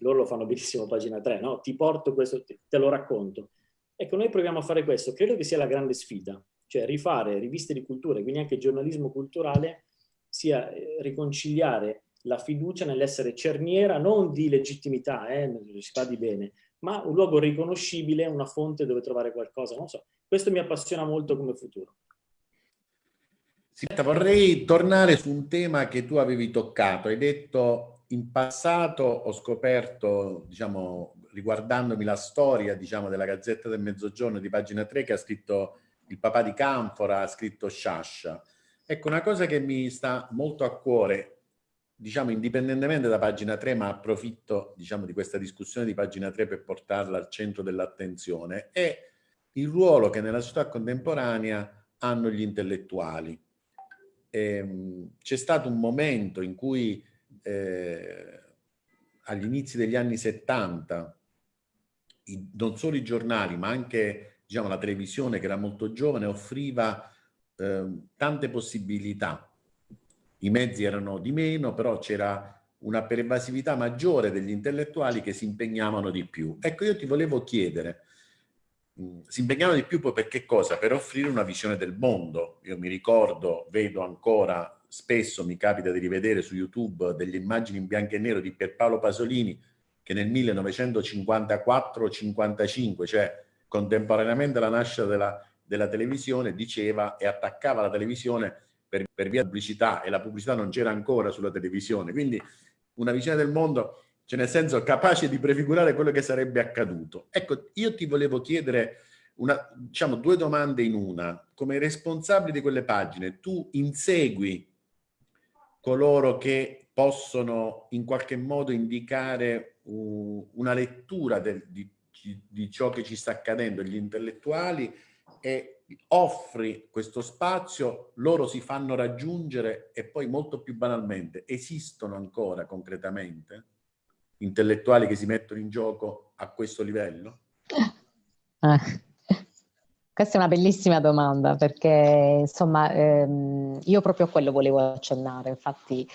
loro lo fanno benissimo pagina 3, no? Ti porto questo, te lo racconto. Ecco, noi proviamo a fare questo, credo che sia la grande sfida, cioè rifare riviste di cultura, quindi anche giornalismo culturale, sia eh, riconciliare la fiducia nell'essere cerniera non di legittimità, eh, si fa di bene, ma un luogo riconoscibile, una fonte dove trovare qualcosa, non so. Questo mi appassiona molto come futuro. Senta, vorrei tornare su un tema che tu avevi toccato. Hai detto in passato ho scoperto, diciamo, riguardandomi la storia, diciamo, della Gazzetta del Mezzogiorno di pagina 3 che ha scritto il papà di Canfora, ha scritto Sciascia. Ecco, una cosa che mi sta molto a cuore diciamo indipendentemente da pagina 3, ma approfitto diciamo, di questa discussione di pagina 3 per portarla al centro dell'attenzione, è il ruolo che nella società contemporanea hanno gli intellettuali. Ehm, c'è stato un momento in cui eh, agli inizi degli anni 70 i, non solo i giornali ma anche diciamo, la televisione che era molto giovane offriva eh, tante possibilità i mezzi erano di meno, però c'era una pervasività maggiore degli intellettuali che si impegnavano di più. Ecco, io ti volevo chiedere, mm, si impegnavano di più poi per che cosa? Per offrire una visione del mondo. Io mi ricordo, vedo ancora spesso mi capita di rivedere su YouTube delle immagini in bianco e nero di Pierpaolo Pasolini che nel 1954-55, cioè contemporaneamente alla nascita della, della, televisione, diceva e attaccava la televisione per, per via pubblicità e la pubblicità non c'era ancora sulla televisione. Quindi una visione del mondo, cioè nel senso capace di prefigurare quello che sarebbe accaduto. Ecco, io ti volevo chiedere una, diciamo, due domande in una. Come responsabile di quelle pagine, tu insegui coloro che possono in qualche modo indicare uh, una lettura del, di, di ciò che ci sta accadendo, gli intellettuali, e offri questo spazio, loro si fanno raggiungere e poi molto più banalmente, esistono ancora concretamente intellettuali che si mettono in gioco a questo livello? Eh. <laughs> Questa è una bellissima domanda perché insomma ehm, io proprio a quello volevo accennare, infatti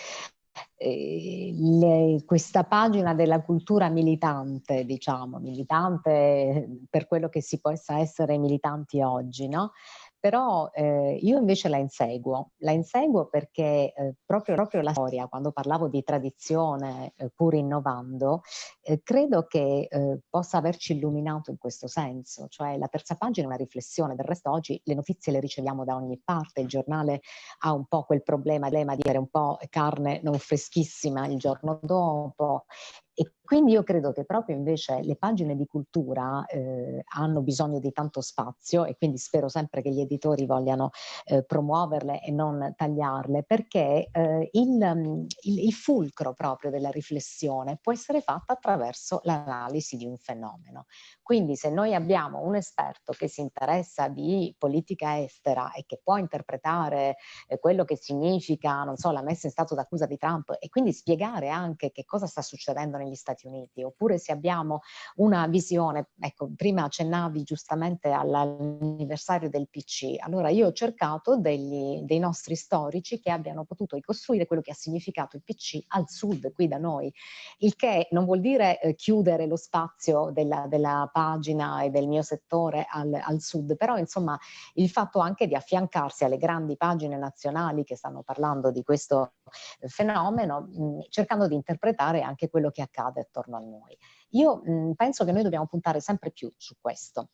eh, le, questa pagina della cultura militante, diciamo, militante per quello che si possa essere militanti oggi, no? Però eh, io invece la inseguo, la inseguo perché eh, proprio, proprio, la storia, quando parlavo di tradizione eh, pur innovando, eh, credo che eh, possa averci illuminato in questo senso, cioè la terza pagina è una riflessione, del resto oggi le notizie le riceviamo da ogni parte, il giornale ha un po' quel problema, di avere un po' carne non freschissima il giorno dopo e quindi io credo che proprio invece le pagine di cultura eh, hanno bisogno di tanto spazio e quindi spero sempre che gli editori vogliano eh, promuoverle e non tagliarle perché eh, il, il, il, fulcro proprio della riflessione può essere fatto attraverso l'analisi di un fenomeno. Quindi se noi abbiamo un esperto che si interessa di politica estera e che può interpretare eh, quello che significa, non so, la messa in stato d'accusa di Trump e quindi spiegare anche che cosa sta succedendo negli Stati Uniti, oppure se abbiamo una visione, ecco, prima accennavi giustamente all'anniversario del PC, allora io ho cercato degli, dei nostri storici che abbiano potuto ricostruire quello che ha significato il PC al sud, qui da noi, il che non vuol dire eh, chiudere lo spazio della, della pagina e del mio settore al, al, sud, però insomma il fatto anche di affiancarsi alle grandi pagine nazionali che stanno parlando di questo eh, fenomeno, mh, cercando di interpretare anche quello che accade attorno a noi. Io mh, penso che noi dobbiamo puntare sempre più su questo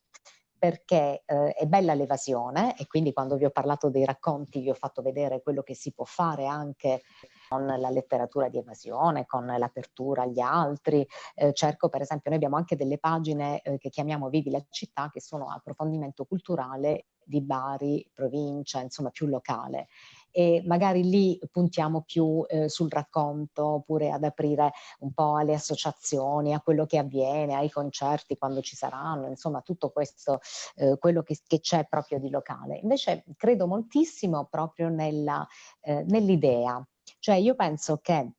perché eh, è bella l'evasione e quindi quando vi ho parlato dei racconti vi ho fatto vedere quello che si può fare anche con la letteratura di evasione, con l'apertura agli altri. Eh, cerco per esempio, noi abbiamo anche delle pagine eh, che chiamiamo Vivi la città che sono approfondimento culturale di Bari, provincia, insomma più locale e magari lì puntiamo più eh, sul racconto oppure ad aprire un po' alle associazioni, a quello che avviene, ai concerti quando ci saranno, insomma tutto questo, eh, quello che, c'è proprio di locale. Invece credo moltissimo proprio eh, nell'idea, cioè io penso che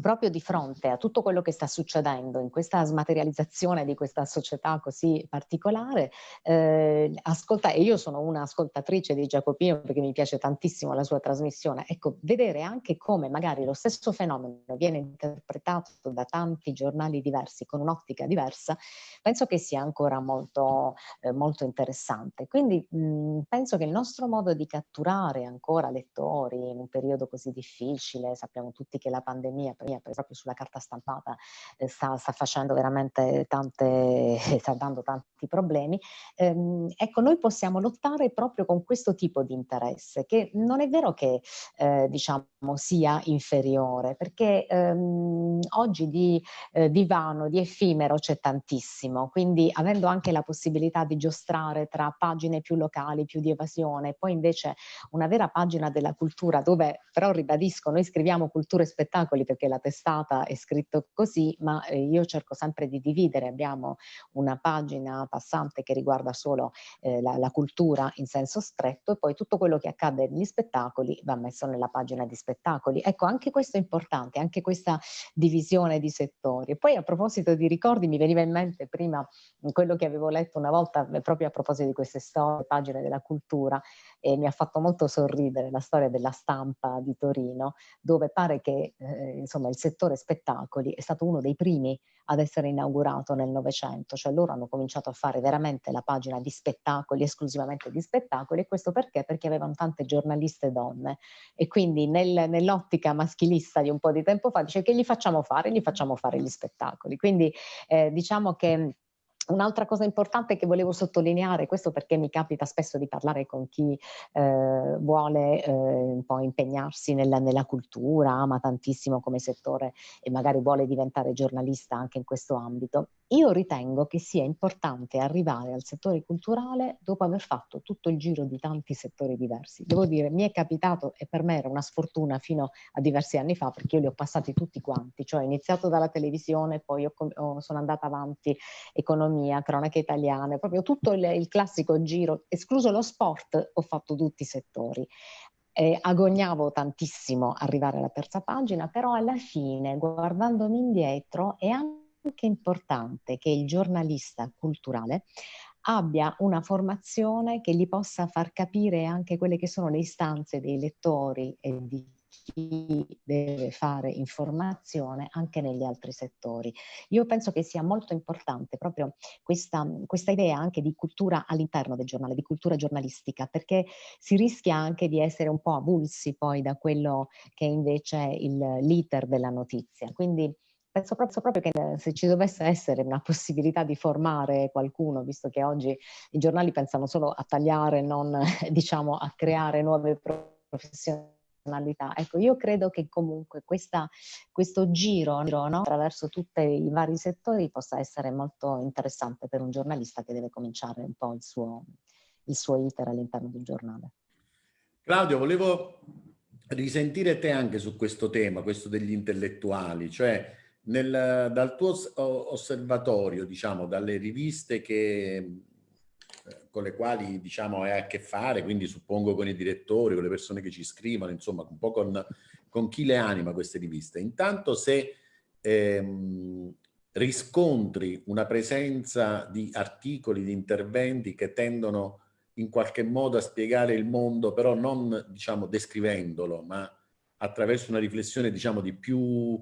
proprio di fronte a tutto quello che sta succedendo in questa smaterializzazione di questa società così particolare, eh, ascolta, e io sono un'ascoltatrice di Giacopino perché mi piace tantissimo la sua trasmissione, ecco, vedere anche come magari lo stesso fenomeno viene interpretato da tanti giornali diversi con un'ottica diversa, penso che sia ancora molto, eh, molto interessante. Quindi mh, penso che il nostro modo di catturare ancora lettori in un periodo così difficile, sappiamo tutti che la pandemia proprio sulla carta stampata eh, sta, sta, facendo veramente tante, <laughs> sta dando tanti problemi. Ehm, ecco, noi possiamo lottare proprio con questo tipo di interesse, che non è vero che eh, diciamo sia inferiore, perché ehm, oggi di, eh, di vano, di effimero c'è tantissimo, quindi avendo anche la possibilità di giostrare tra pagine più locali, più di evasione, poi invece una vera pagina della cultura dove però ribadisco, noi scriviamo cultura e spettacoli perché la testata è scritto così, ma eh, io cerco sempre di dividere, abbiamo una pagina passante che riguarda solo eh, la, la, cultura in senso stretto e poi tutto quello che accade negli spettacoli va messo nella pagina di spettacoli. Ecco, anche questo è importante, anche questa divisione di settori. Poi a proposito di ricordi mi veniva in mente prima quello che avevo letto una volta eh, proprio a proposito di queste storie, pagine della cultura, e mi ha fatto molto sorridere la storia della stampa di Torino, dove pare che eh, insomma il settore spettacoli è stato uno dei primi ad essere inaugurato nel Novecento, cioè loro hanno cominciato a fare veramente la pagina di spettacoli, esclusivamente di spettacoli, e questo perché? Perché avevano tante giornaliste donne e quindi nel, nell'ottica maschilista di un po' di tempo fa dice che gli facciamo fare? Gli facciamo fare gli spettacoli. Quindi eh, diciamo che Un'altra cosa importante che volevo sottolineare, questo perché mi capita spesso di parlare con chi eh, vuole eh, un po' impegnarsi nella, nella, cultura, ama tantissimo come settore e magari vuole diventare giornalista anche in questo ambito. Io ritengo che sia importante arrivare al settore culturale dopo aver fatto tutto il giro di tanti settori diversi. Devo dire, mi è capitato e per me era una sfortuna fino a diversi anni fa perché io li ho passati tutti quanti, cioè ho iniziato dalla televisione, poi ho, ho, sono andata avanti economia, cronache italiane, proprio tutto il, il classico giro, escluso lo sport, ho fatto tutti i settori. Eh, agognavo tantissimo arrivare alla terza pagina, però alla fine, guardandomi indietro, è anche anche importante che il giornalista culturale abbia una formazione che gli possa far capire anche quelle che sono le istanze dei lettori e di chi deve fare informazione anche negli altri settori. Io penso che sia molto importante proprio questa, questa idea anche di cultura all'interno del giornale, di cultura giornalistica, perché si rischia anche di essere un po' avulsi poi da quello che invece è l'iter della notizia. Quindi penso proprio, proprio, che se ci dovesse essere una possibilità di formare qualcuno, visto che oggi i giornali pensano solo a tagliare, non <laughs> diciamo a creare nuove professionalità. Ecco, io credo che comunque questa, questo giro no, attraverso tutti i vari settori possa essere molto interessante per un giornalista che deve cominciare un po' il suo, il suo iter all'interno del giornale. Claudio, volevo risentire te anche su questo tema, questo degli intellettuali, cioè nel, dal tuo osservatorio, diciamo, dalle riviste che, eh, con le quali diciamo, hai a che fare, quindi suppongo con i direttori, con le persone che ci scrivono, insomma, un po' con, con chi le anima queste riviste. Intanto se ehm, riscontri una presenza di articoli, di interventi che tendono in qualche modo a spiegare il mondo, però non diciamo descrivendolo, ma attraverso una riflessione diciamo di più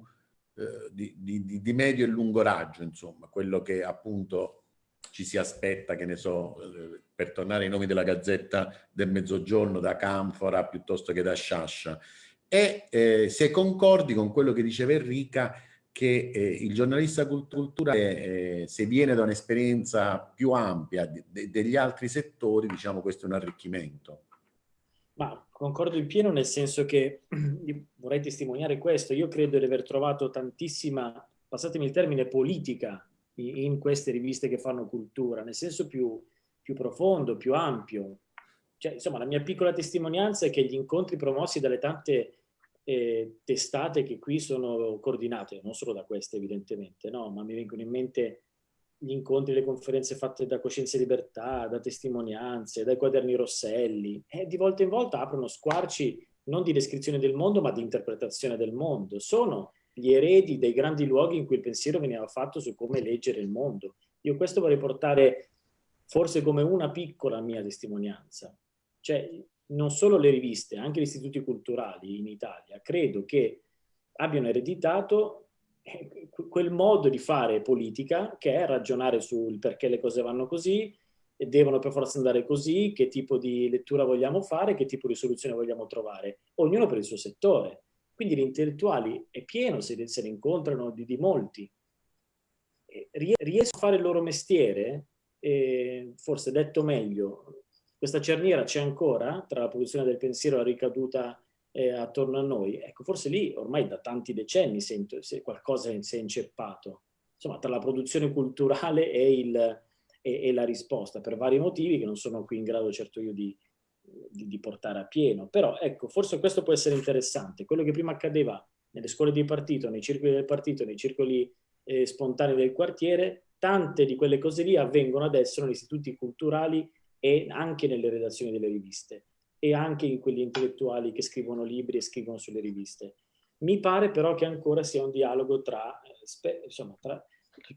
eh, di, di, di, medio e lungo raggio, insomma, quello che appunto ci si aspetta, che ne so, eh, per tornare ai nomi della Gazzetta del Mezzogiorno, da Canfora piuttosto che da Sciascia. E eh, se concordi con quello che diceva Enrica, che eh, il giornalista culturale, eh, se viene da un'esperienza più ampia de degli altri settori, diciamo questo è un arricchimento. Ma concordo in pieno nel senso che <clears throat> vorrei testimoniare questo. Io credo di aver trovato tantissima, passatemi il termine, politica in queste riviste che fanno cultura, nel senso più, più profondo, più ampio. Cioè, insomma, la mia piccola testimonianza è che gli incontri promossi dalle tante eh, testate che qui sono coordinate, non solo da queste evidentemente, no? ma mi vengono in mente gli incontri, le conferenze fatte da Coscienza e Libertà, da testimonianze, dai quaderni Rosselli, e di volta in volta aprono squarci non di descrizione del mondo, ma di interpretazione del mondo. Sono gli eredi dei grandi luoghi in cui il pensiero veniva fatto su come leggere il mondo. Io questo vorrei portare forse come una piccola mia testimonianza. Cioè, non solo le riviste, anche gli istituti culturali in Italia, credo che abbiano ereditato eh, quel modo di fare politica che è ragionare sul perché le cose vanno così, devono per forza andare così, che tipo di lettura vogliamo fare, che tipo di soluzione vogliamo trovare, ognuno per il suo settore. Quindi gli intellettuali è pieno, se, se ne incontrano di, di molti. Riescono a fare il loro mestiere, eh, forse detto meglio, questa cerniera c'è ancora tra la produzione del pensiero e la ricaduta eh, attorno a noi, ecco, forse lì ormai da tanti decenni sento, se qualcosa si è inceppato, insomma, tra la produzione culturale e, il, e, e, la risposta, per vari motivi che non sono qui in grado certo io di, di, di, portare a pieno. Però, ecco, forse questo può essere interessante. Quello che prima accadeva nelle scuole di partito, nei circoli del partito, nei circoli eh, spontanei del quartiere, tante di quelle cose lì avvengono adesso negli istituti culturali e anche nelle redazioni delle riviste e anche in quelli intellettuali che scrivono libri e scrivono sulle riviste. Mi pare però che ancora sia un dialogo tra, eh, insomma, tra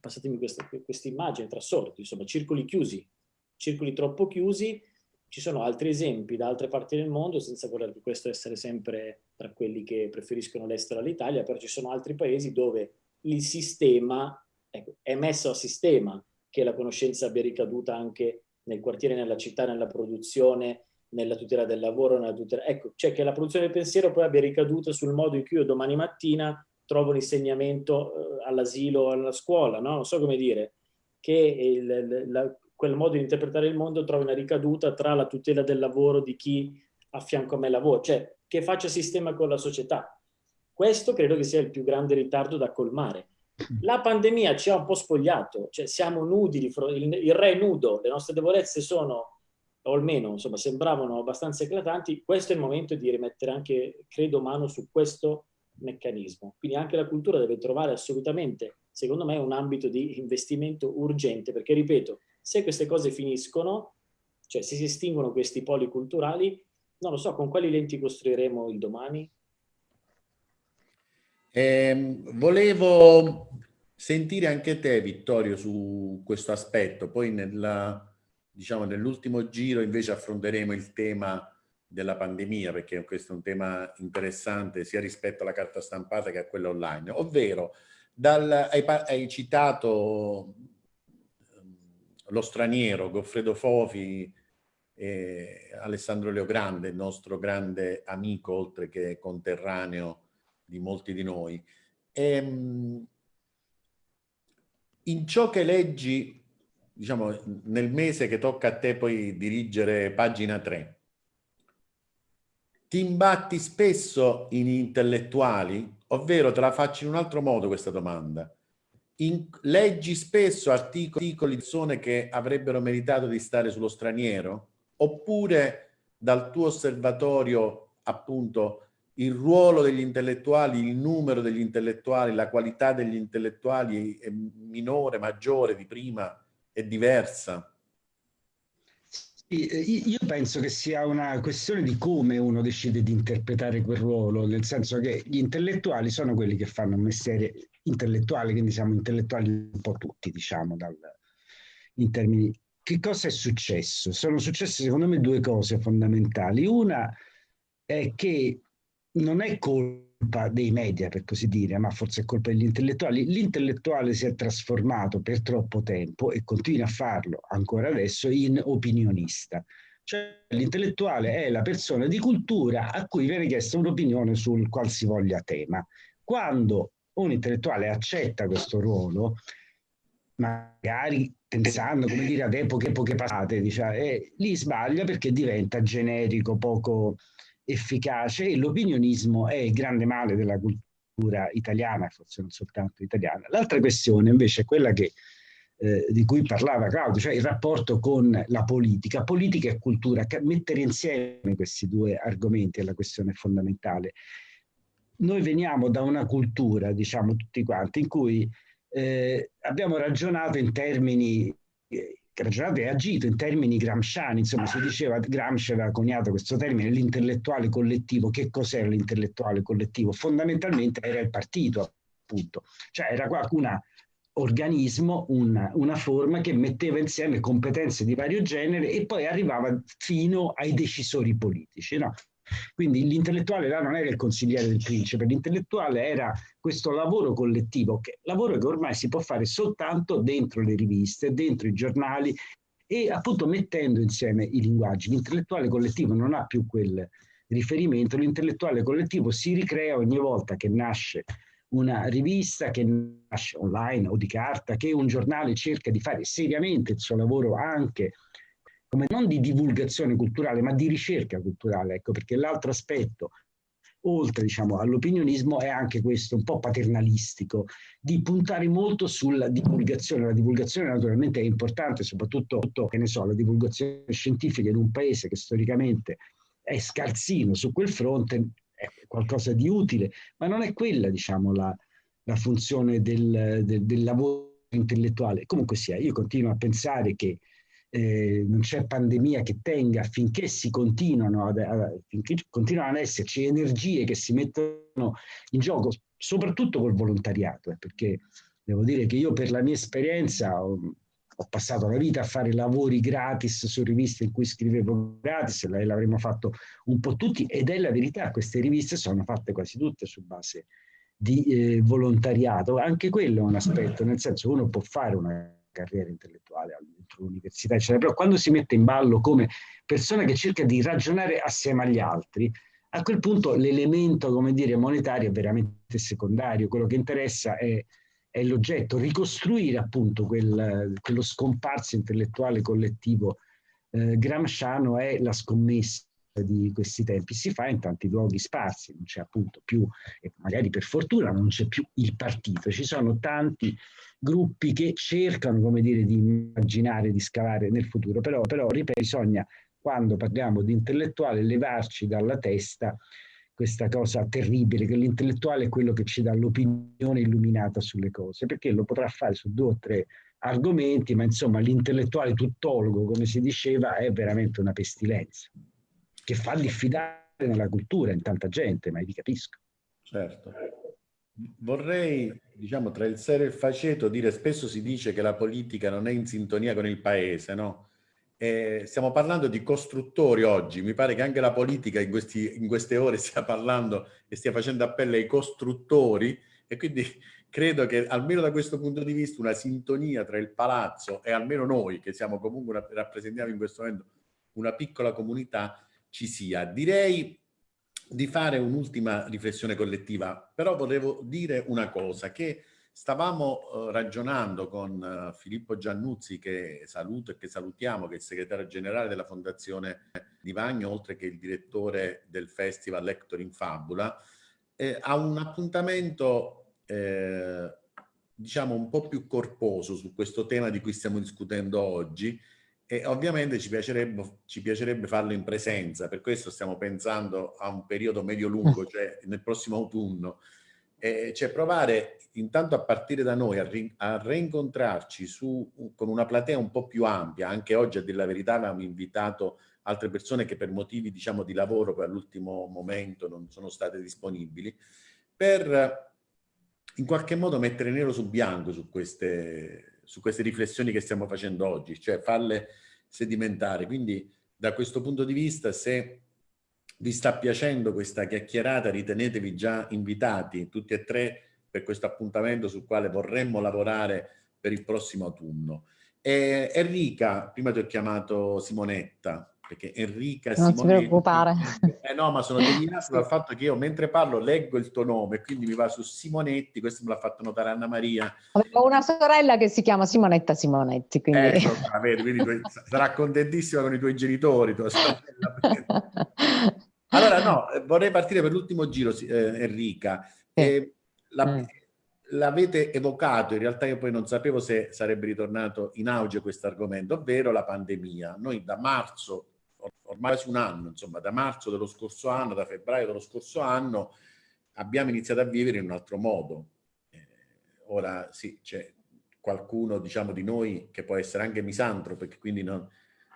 passatemi questa, questa immagine, tra sorti, insomma, circoli chiusi, circoli troppo chiusi, ci sono altri esempi da altre parti del mondo, senza voler che questo essere sempre tra quelli che preferiscono l'estero all'Italia, però ci sono altri paesi dove il sistema ecco, è messo a sistema, che la conoscenza abbia ricaduta anche nel quartiere, nella città, nella produzione, nella tutela del lavoro, nella tutela... Ecco, cioè che la produzione del pensiero poi abbia ricaduto sul modo in cui io domani mattina trovo un insegnamento eh, all'asilo o alla scuola, no? Non so come dire, che il, la, quel modo di interpretare il mondo trovi una ricaduta tra la tutela del lavoro di chi a fianco a me lavora, cioè che faccia sistema con la società. Questo credo che sia il più grande ritardo da colmare. La pandemia ci ha un po' spogliato, cioè siamo nudi, il, il re è nudo, le nostre debolezze sono o almeno insomma, sembravano abbastanza eclatanti, questo è il momento di rimettere anche, credo, mano su questo meccanismo. Quindi anche la cultura deve trovare assolutamente, secondo me, un ambito di investimento urgente, perché ripeto, se queste cose finiscono, cioè se si estinguono questi poli culturali, non lo so, con quali lenti costruiremo il domani? Eh, volevo sentire anche te, Vittorio, su questo aspetto, poi nella diciamo nell'ultimo giro invece affronteremo il tema della pandemia perché questo è un tema interessante sia rispetto alla carta stampata che a quella online, ovvero dal, hai, hai citato ehm, lo straniero Goffredo Fofi e Alessandro Leogrande, il nostro grande amico oltre che conterraneo di molti di noi. E, ehm, in ciò che leggi diciamo, nel mese che tocca a te poi dirigere pagina 3, ti imbatti spesso in intellettuali, ovvero te la faccio in un altro modo questa domanda. In, leggi spesso articoli, di persone che avrebbero meritato di stare sullo straniero? Oppure dal tuo osservatorio, appunto, il ruolo degli intellettuali, il numero degli intellettuali, la qualità degli intellettuali è minore, maggiore di prima è diversa. Eh, io penso che sia una questione di come uno decide di interpretare quel ruolo, nel senso che gli intellettuali sono quelli che fanno un mestiere intellettuale, quindi siamo intellettuali un po' tutti, diciamo, dal, in termini... Che cosa è successo? Sono successe secondo me due cose fondamentali. Una è che non è colpa dei media, per così dire, ma forse è colpa degli intellettuali. L'intellettuale si è trasformato per troppo tempo e continua a farlo ancora adesso in opinionista. Cioè l'intellettuale è la persona di cultura a cui viene chiesta un'opinione sul qualsivoglia tema. Quando un intellettuale accetta questo ruolo, magari pensando come dire ad epoche, epoche passate, diciamo, eh, lì sbaglia perché diventa generico, poco, efficace e l'opinionismo è il grande male della cultura italiana, forse non soltanto italiana. L'altra questione invece è quella che, eh, di cui parlava Claudio, cioè il rapporto con la politica. Politica e cultura, mettere insieme questi due argomenti è la questione fondamentale. Noi veniamo da una cultura, diciamo tutti quanti, in cui eh, abbiamo ragionato in termini eh, ragionato e agito in termini gramsciani, insomma si diceva, Gramsci aveva coniato questo termine, l'intellettuale collettivo, che cos'era l'intellettuale collettivo? Fondamentalmente era il partito, appunto, cioè era un organismo, una, una forma che metteva insieme competenze di vario genere e poi arrivava fino ai decisori politici, no? Quindi l'intellettuale là non era il consigliere del principe, l'intellettuale era questo lavoro collettivo, che, lavoro che ormai si può fare soltanto dentro le riviste, dentro i giornali e appunto mettendo insieme i linguaggi. L'intellettuale collettivo non ha più quel riferimento, l'intellettuale collettivo si ricrea ogni volta che nasce una rivista che nasce online o di carta, che un giornale cerca di fare seriamente il suo lavoro anche come non di divulgazione culturale, ma di ricerca culturale, ecco, perché l'altro aspetto, oltre diciamo, all'opinionismo, è anche questo un po' paternalistico, di puntare molto sulla divulgazione. La divulgazione naturalmente è importante, soprattutto, so, la divulgazione scientifica in un paese che storicamente è scarsino su quel fronte, è qualcosa di utile, ma non è quella, diciamo, la, la funzione del, del, del lavoro intellettuale. Comunque sia, io continuo a pensare che eh, non c'è pandemia che tenga finché si continuano ad, ad, finché continuano ad esserci energie che si mettono in gioco, soprattutto col volontariato, eh, perché devo dire che io per la mia esperienza ho, ho passato la vita a fare lavori gratis su riviste in cui scrivevo gratis, l'avremmo fatto un po' tutti, ed è la verità, queste riviste sono fatte quasi tutte su base di eh, volontariato, anche quello è un aspetto, nel senso uno può fare una carriera intellettuale all'università, eccetera, però quando si mette in ballo come persona che cerca di ragionare assieme agli altri, a quel punto l'elemento, come dire, monetario è veramente secondario, quello che interessa è è l'oggetto, ricostruire appunto quel, quello scomparso intellettuale collettivo eh, gramsciano è la scommessa di questi tempi. Si fa in tanti luoghi sparsi, non c'è appunto più, e magari per fortuna non c'è più il partito, ci sono tanti gruppi che cercano, come dire, di immaginare, di scavare nel futuro, però, però ripeto, bisogna, quando parliamo di intellettuale, levarci dalla testa questa cosa terribile, che l'intellettuale è quello che ci dà l'opinione illuminata sulle cose, perché lo potrà fare su due o tre argomenti, ma insomma l'intellettuale tuttologo, come si diceva, è veramente una pestilenza, che fa diffidare nella cultura in tanta gente, ma vi capisco. Certo. Vorrei, diciamo, tra il serio e il faceto, dire spesso si dice che la politica non è in sintonia con il paese, no? Eh, stiamo parlando di costruttori oggi, mi pare che anche la politica in, questi, in queste ore stia parlando e stia facendo appello ai costruttori e quindi credo che almeno da questo punto di vista una sintonia tra il palazzo e almeno noi che siamo comunque rappresentiamo in questo momento una piccola comunità ci sia. Direi di fare un'ultima riflessione collettiva, però volevo dire una cosa che Stavamo uh, ragionando con uh, Filippo Giannuzzi, che saluto e che salutiamo, che è il segretario generale della Fondazione Di Vagno, oltre che il direttore del festival Lector in Fabula, eh, a un appuntamento eh, diciamo un po' più corposo su questo tema di cui stiamo discutendo oggi e ovviamente ci piacerebbe, ci piacerebbe farlo in presenza, per questo stiamo pensando a un periodo medio-lungo, cioè nel prossimo autunno, eh, cioè provare intanto a partire da noi a, ri a reincontrarci su, con una platea un po' più ampia, anche oggi a dire la verità avevamo invitato altre persone che per motivi diciamo di lavoro poi all'ultimo momento non sono state disponibili, per in qualche modo mettere nero su bianco su queste, su queste riflessioni che stiamo facendo oggi, cioè farle sedimentare. Quindi da questo punto di vista se vi sta piacendo questa chiacchierata, ritenetevi già invitati tutti e tre per questo appuntamento sul quale vorremmo lavorare per il prossimo autunno. E Enrica, prima ti ho chiamato Simonetta, perché Enrica non Simonetti... Non ti preoccupare. Eh no, ma sono <laughs> deviato dal fatto che io mentre parlo leggo il tuo nome, quindi mi va su Simonetti, questo me l'ha fatto notare Anna Maria. Ho una sorella che si chiama Simonetta Simonetti, quindi... Ecco, vedi, quindi <laughs> sarà contentissima con i tuoi genitori, tua sorella. <laughs> Allora, no, eh, vorrei partire per l'ultimo giro, eh, Enrica. Eh, mm. L'avete evocato, in realtà io poi non sapevo se sarebbe ritornato in auge questo argomento, ovvero la pandemia. Noi da marzo, ormai quasi un anno, insomma, da marzo dello scorso anno, da febbraio dello scorso anno, abbiamo iniziato a vivere in un altro modo. Eh, ora sì, c'è qualcuno, diciamo, di noi che può essere anche misantropo, perché quindi non,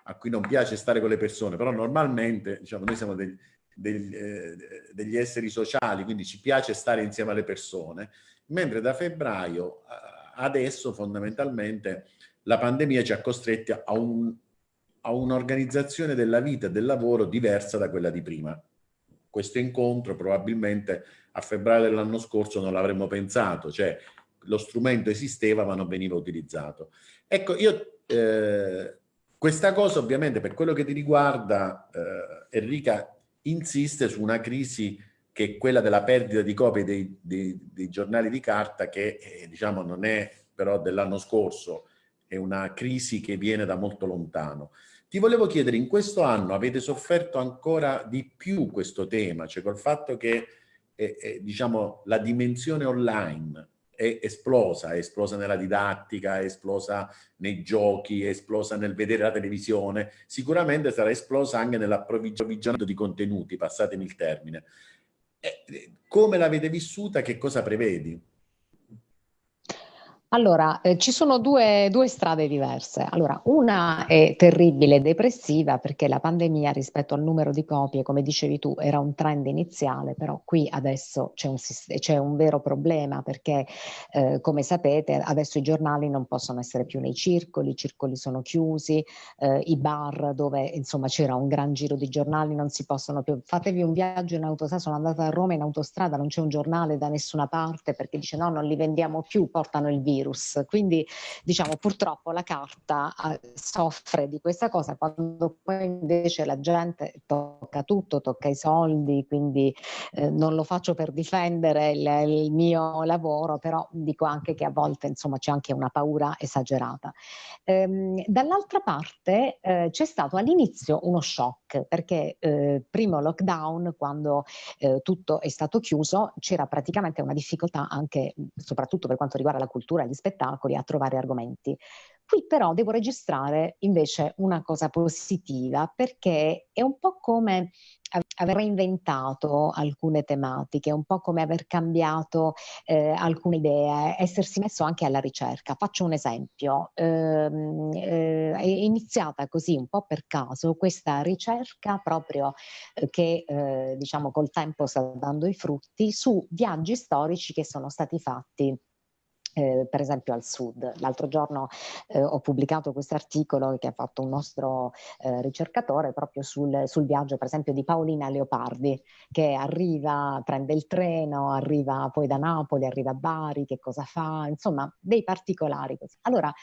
a cui non piace stare con le persone, però normalmente, diciamo, noi siamo degli, degli, eh, degli esseri sociali, quindi ci piace stare insieme alle persone, mentre da febbraio adesso fondamentalmente la pandemia ci ha costretti a, un, a un'organizzazione della vita e del lavoro diversa da quella di prima. Questo incontro probabilmente a febbraio dell'anno scorso non l'avremmo pensato, cioè lo strumento esisteva ma non veniva utilizzato. Ecco, io eh, questa cosa ovviamente per quello che ti riguarda, eh, Enrica, insiste su una crisi che è quella della perdita di copie dei, dei, dei giornali di carta che eh, diciamo non è però dell'anno scorso, è una crisi che viene da molto lontano. Ti volevo chiedere, in questo anno avete sofferto ancora di più questo tema, cioè col fatto che eh, eh, diciamo, la dimensione online è esplosa, è esplosa nella didattica, è esplosa nei giochi, è esplosa nel vedere la televisione, sicuramente sarà esplosa anche nell'approvvigionamento di contenuti, passatemi il termine. E, come l'avete vissuta, che cosa prevedi? Allora, eh, ci sono due, due, strade diverse. Allora, una è terribile e depressiva perché la pandemia rispetto al numero di copie, come dicevi tu, era un trend iniziale, però qui adesso c'è un, c'è un vero problema perché, eh, come sapete, adesso i giornali non possono essere più nei circoli, i circoli sono chiusi, eh, i bar dove insomma c'era un gran giro di giornali non si possono più. Fatevi un viaggio in autostrada, sono andata a Roma in autostrada, non c'è un giornale da nessuna parte perché dice no, non li vendiamo più, portano il virus virus. Quindi diciamo purtroppo la carta eh, soffre di questa cosa quando poi invece la gente tocca tutto, tocca i soldi, quindi eh, non lo faccio per difendere il, il, mio lavoro, però dico anche che a volte insomma c'è anche una paura esagerata. Ehm, dall'altra parte eh, c'è stato all'inizio uno shock perché eh, primo lockdown quando eh, tutto è stato chiuso c'era praticamente una difficoltà anche soprattutto per quanto riguarda la cultura gli spettacoli a trovare argomenti. Qui però devo registrare invece una cosa positiva perché è un po' come aver reinventato alcune tematiche, un po' come aver cambiato eh, alcune idee, essersi messo anche alla ricerca. Faccio un esempio, ehm, eh, è iniziata così un po' per caso questa ricerca proprio eh, che eh, diciamo col tempo sta dando i frutti su viaggi storici che sono stati fatti eh, per esempio al sud. L'altro giorno eh, ho pubblicato questo articolo che ha fatto un nostro eh, ricercatore proprio sul, sul, viaggio per esempio di Paolina Leopardi che arriva, prende il treno, arriva poi da Napoli, arriva a Bari, che cosa fa, insomma dei particolari. Allora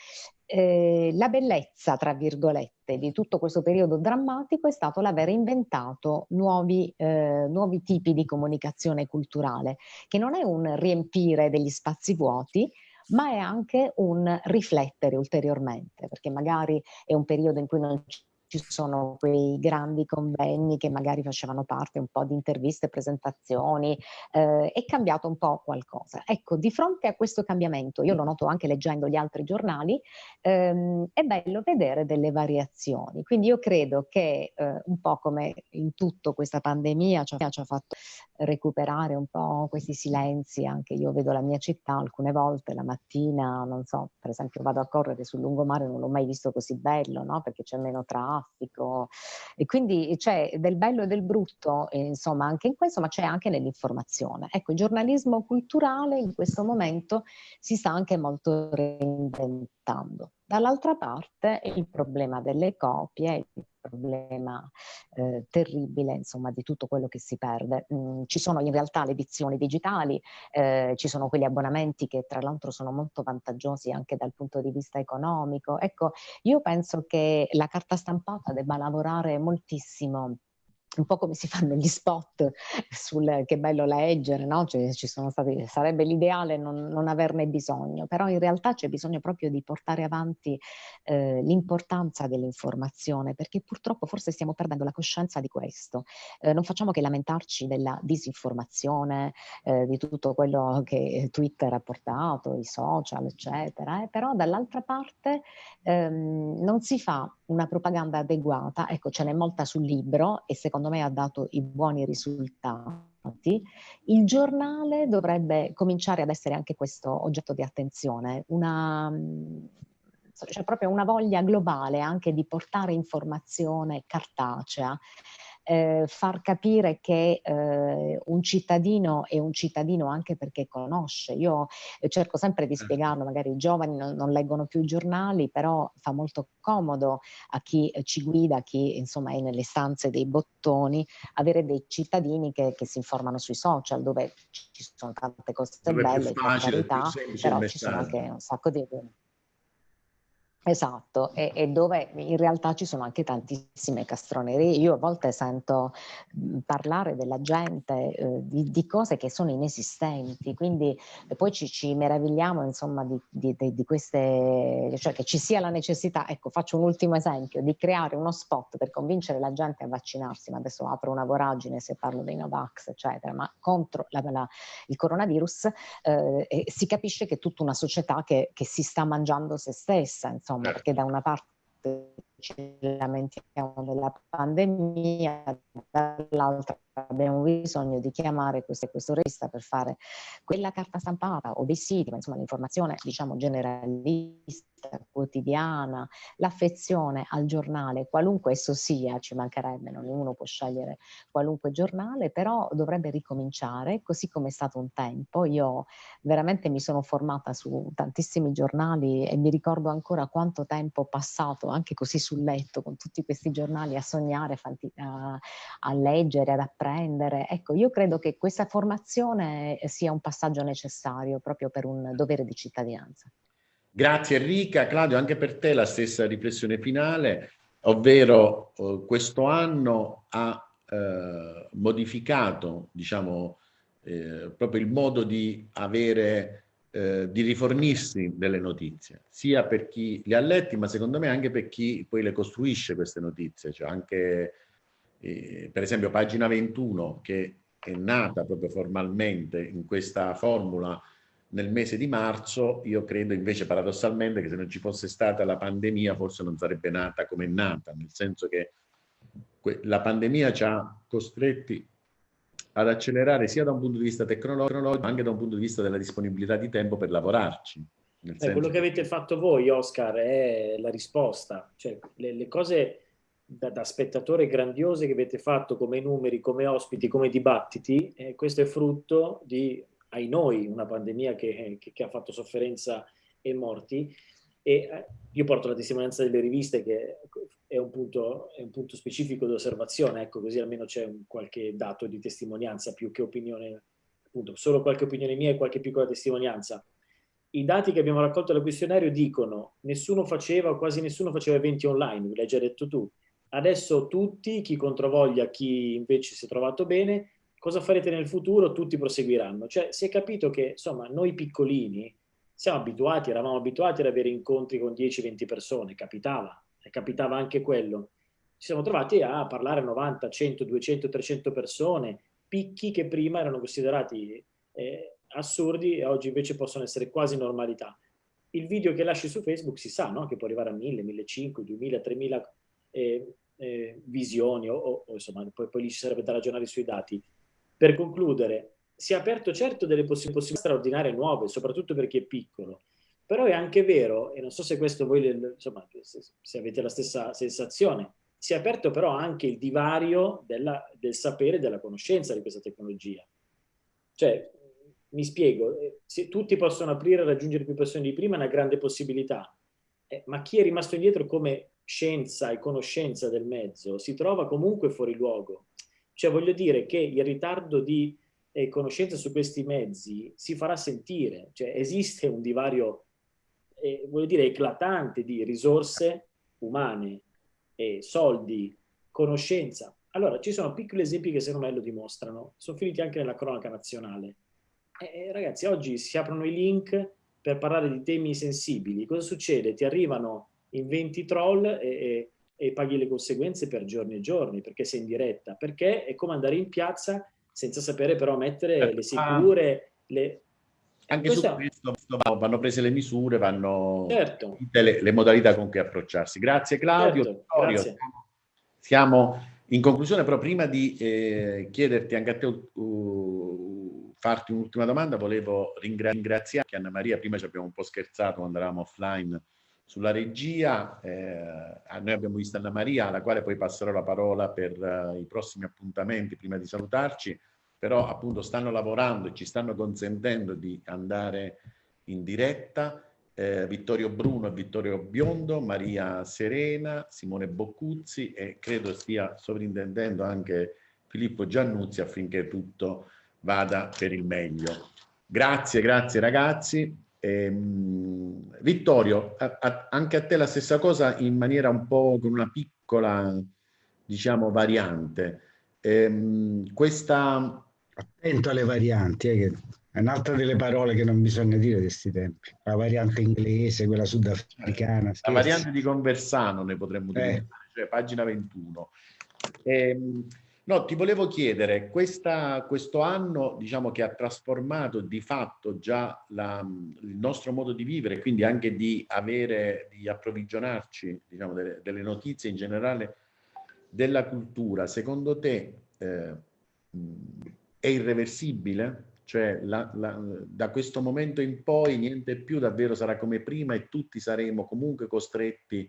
eh, la bellezza, tra virgolette, di tutto questo periodo drammatico è stato l'aver inventato nuovi, eh, nuovi tipi di comunicazione culturale, che non è un riempire degli spazi vuoti, ma è anche un riflettere ulteriormente, perché magari è un periodo in cui non ci sono quei grandi convegni che magari facevano parte un po' di interviste, presentazioni, eh, è cambiato un po' qualcosa. Ecco, di fronte a questo cambiamento, io lo noto anche leggendo gli altri giornali, ehm, è bello vedere delle variazioni. Quindi io credo che eh, un po' come in tutto questa pandemia ci ha, ci ha fatto recuperare un po' questi silenzi, anche io vedo la mia città alcune volte la mattina, non so, per esempio vado a correre sul lungomare, non l'ho mai visto così bello, no? Perché c'è meno traffico traffico e quindi c'è del bello e del brutto, eh, insomma, anche in questo, ma c'è anche nell'informazione. Ecco, il giornalismo culturale in questo momento si sta anche molto reinventando. Dall'altra parte il problema delle copie, il problema eh, terribile insomma di tutto quello che si perde. Mm, ci sono in realtà le edizioni digitali, eh, ci sono quegli abbonamenti che tra l'altro sono molto vantaggiosi anche dal punto di vista economico. Ecco, io penso che la carta stampata debba lavorare moltissimo un po' come si fanno gli spot sul che bello leggere, no? Cioè, stati, sarebbe l'ideale non, non, averne bisogno, però in realtà c'è bisogno proprio di portare avanti eh, l'importanza dell'informazione, perché purtroppo forse stiamo perdendo la coscienza di questo. Eh, non facciamo che lamentarci della disinformazione, eh, di tutto quello che Twitter ha portato, i social, eccetera, eh, però dall'altra parte ehm, non si fa una propaganda adeguata, ecco ce n'è molta sul libro e secondo me ha dato i buoni risultati, il giornale dovrebbe cominciare ad essere anche questo oggetto di attenzione, una, c'è proprio una voglia globale anche di portare informazione cartacea eh, far capire che eh, un cittadino è un cittadino anche perché conosce. Io eh, cerco sempre di certo. spiegarlo, magari i giovani non, non, leggono più i giornali, però fa molto comodo a chi eh, ci guida, a chi insomma è nelle stanze dei bottoni, avere dei cittadini che, che si informano sui social dove ci sono tante cose dove belle, facile, carità, però ci sono anche un sacco di... Esatto, e, e, dove in realtà ci sono anche tantissime castronerie. Io a volte sento mhmm, parlare della gente eh, di, di, cose che sono inesistenti, quindi poi ci, ci meravigliamo insomma di, di, di, queste, cioè che ci sia la necessità, ecco faccio un ultimo esempio, di creare uno spot per convincere la gente a vaccinarsi, ma adesso apro una voragine se parlo dei Novax eccetera, ma contro la, la, il coronavirus eh, si capisce che è tutta una società che, che si sta mangiando se stessa, insomma insomma, perché da una parte ci lamentiamo della pandemia, dall'altra abbiamo bisogno di chiamare questo, questo regista per fare quella carta stampata o dei siti, ma insomma l'informazione diciamo generalista, quotidiana, l'affezione al giornale, qualunque esso sia, ci mancherebbe, non uno può scegliere qualunque giornale, però dovrebbe ricominciare, così come è stato un tempo. Io veramente mi sono formata su tantissimi giornali e mi ricordo ancora quanto tempo passato anche così sul letto con tutti questi giornali a sognare, a, a leggere, ad apprendere. Ecco, io credo che questa formazione sia un passaggio necessario proprio per un dovere di cittadinanza. Grazie Enrica. Claudio, anche per te la stessa riflessione finale, ovvero eh, questo anno ha eh, modificato diciamo, eh, proprio il modo di avere eh, di rifornirsi delle notizie, sia per chi le ha letti, ma secondo me anche per chi poi le costruisce queste notizie, cioè anche eh, per esempio pagina 21 che è nata proprio formalmente in questa formula nel mese di marzo, io credo invece paradossalmente che se non ci fosse stata la pandemia forse non sarebbe nata come è nata, nel senso che la pandemia ci ha costretti ad accelerare sia da un punto di vista tecnologico ma anche da un punto di vista della disponibilità di tempo per lavorarci. Eh, quello che avete fatto voi, Oscar, è la risposta. Cioè, le, le cose da, da, spettatore grandiose che avete fatto come numeri, come ospiti, come dibattiti, eh, questo è frutto di ai noi una pandemia che, che, che ha fatto sofferenza e morti. E eh, io porto la testimonianza delle riviste che è un punto, è un punto specifico di osservazione, ecco così almeno c'è qualche dato di testimonianza più che opinione, appunto solo qualche opinione mia e qualche piccola testimonianza. I dati che abbiamo raccolto dal questionario dicono nessuno faceva, quasi nessuno faceva eventi online, l'hai già detto tu. Adesso tutti, chi controvoglia, chi invece si è trovato bene, cosa farete nel futuro? Tutti proseguiranno. Cioè si è capito che insomma noi piccolini siamo abituati, eravamo abituati ad avere incontri con 10-20 persone, capitava, e capitava anche quello. Ci siamo trovati a parlare a 90, 100, 200, 300 persone, picchi che prima erano considerati eh, assurdi e oggi invece possono essere quasi normalità. Il video che lasci su Facebook si sa no? che può arrivare a 1000, 1500, 2000, 3000 eh, eh, visioni o, o insomma poi, poi lì ci sarebbe da ragionare sui dati per concludere, si è aperto certo delle possibilità straordinarie nuove, soprattutto per chi è piccolo, però è anche vero, e non so se questo voi, insomma, se avete la stessa sensazione, si è aperto però anche il divario della, del sapere e della conoscenza di questa tecnologia. Cioè, mi spiego, eh, se tutti possono aprire e raggiungere più persone di prima è una grande possibilità, eh, ma chi è rimasto indietro come scienza e conoscenza del mezzo si trova comunque fuori luogo. Cioè voglio dire che il ritardo di eh, conoscenza su questi mezzi si farà sentire, cioè esiste un divario, eh, voglio dire, eclatante di risorse umane, eh, soldi, conoscenza. Allora, ci sono piccoli esempi che secondo me lo dimostrano, sono finiti anche nella cronaca nazionale. Eh, ragazzi, oggi si aprono i link per parlare di temi sensibili. Cosa succede? Ti arrivano in 20 troll e, e e paghi le conseguenze per giorni e giorni perché sei in diretta, perché è come andare in piazza senza sapere però mettere le ah. sicure, le... Anche Questa... su questo vanno prese le misure, vanno certo. le, le, modalità con cui approcciarsi. Grazie Claudio. Certo, grazie. Siamo in conclusione, però prima di eh, chiederti anche a te, uh, farti un'ultima domanda, volevo ringraziare Anna Maria, prima ci abbiamo un po' scherzato quando eravamo offline sulla regia. Eh, noi abbiamo visto Anna Maria, alla quale poi passerò la parola per uh, i prossimi appuntamenti prima di salutarci, però appunto stanno lavorando e ci stanno consentendo di andare in diretta. Eh, Vittorio Bruno e Vittorio Biondo, Maria Serena, Simone Boccuzzi e credo stia sovrintendendo anche Filippo Giannuzzi affinché tutto vada per il meglio. Grazie, grazie ragazzi. Ehm, Vittorio, a, a, anche a te la stessa cosa in maniera un po' con una piccola, diciamo, variante. Ehm, questa... Attento alle varianti, eh, è un'altra delle parole che non bisogna dire di questi tempi. La variante inglese, quella sudafricana. La variante di Conversano ne potremmo dire, eh. cioè pagina 21. Ehm, No, ti volevo chiedere, questa, questo anno diciamo che ha trasformato di fatto già la, il nostro modo di vivere, quindi anche di avere, di approvvigionarci diciamo, delle, delle notizie in generale della cultura. Secondo te, eh, è irreversibile, cioè la, la, da questo momento in poi niente più davvero sarà come prima e tutti saremo comunque costretti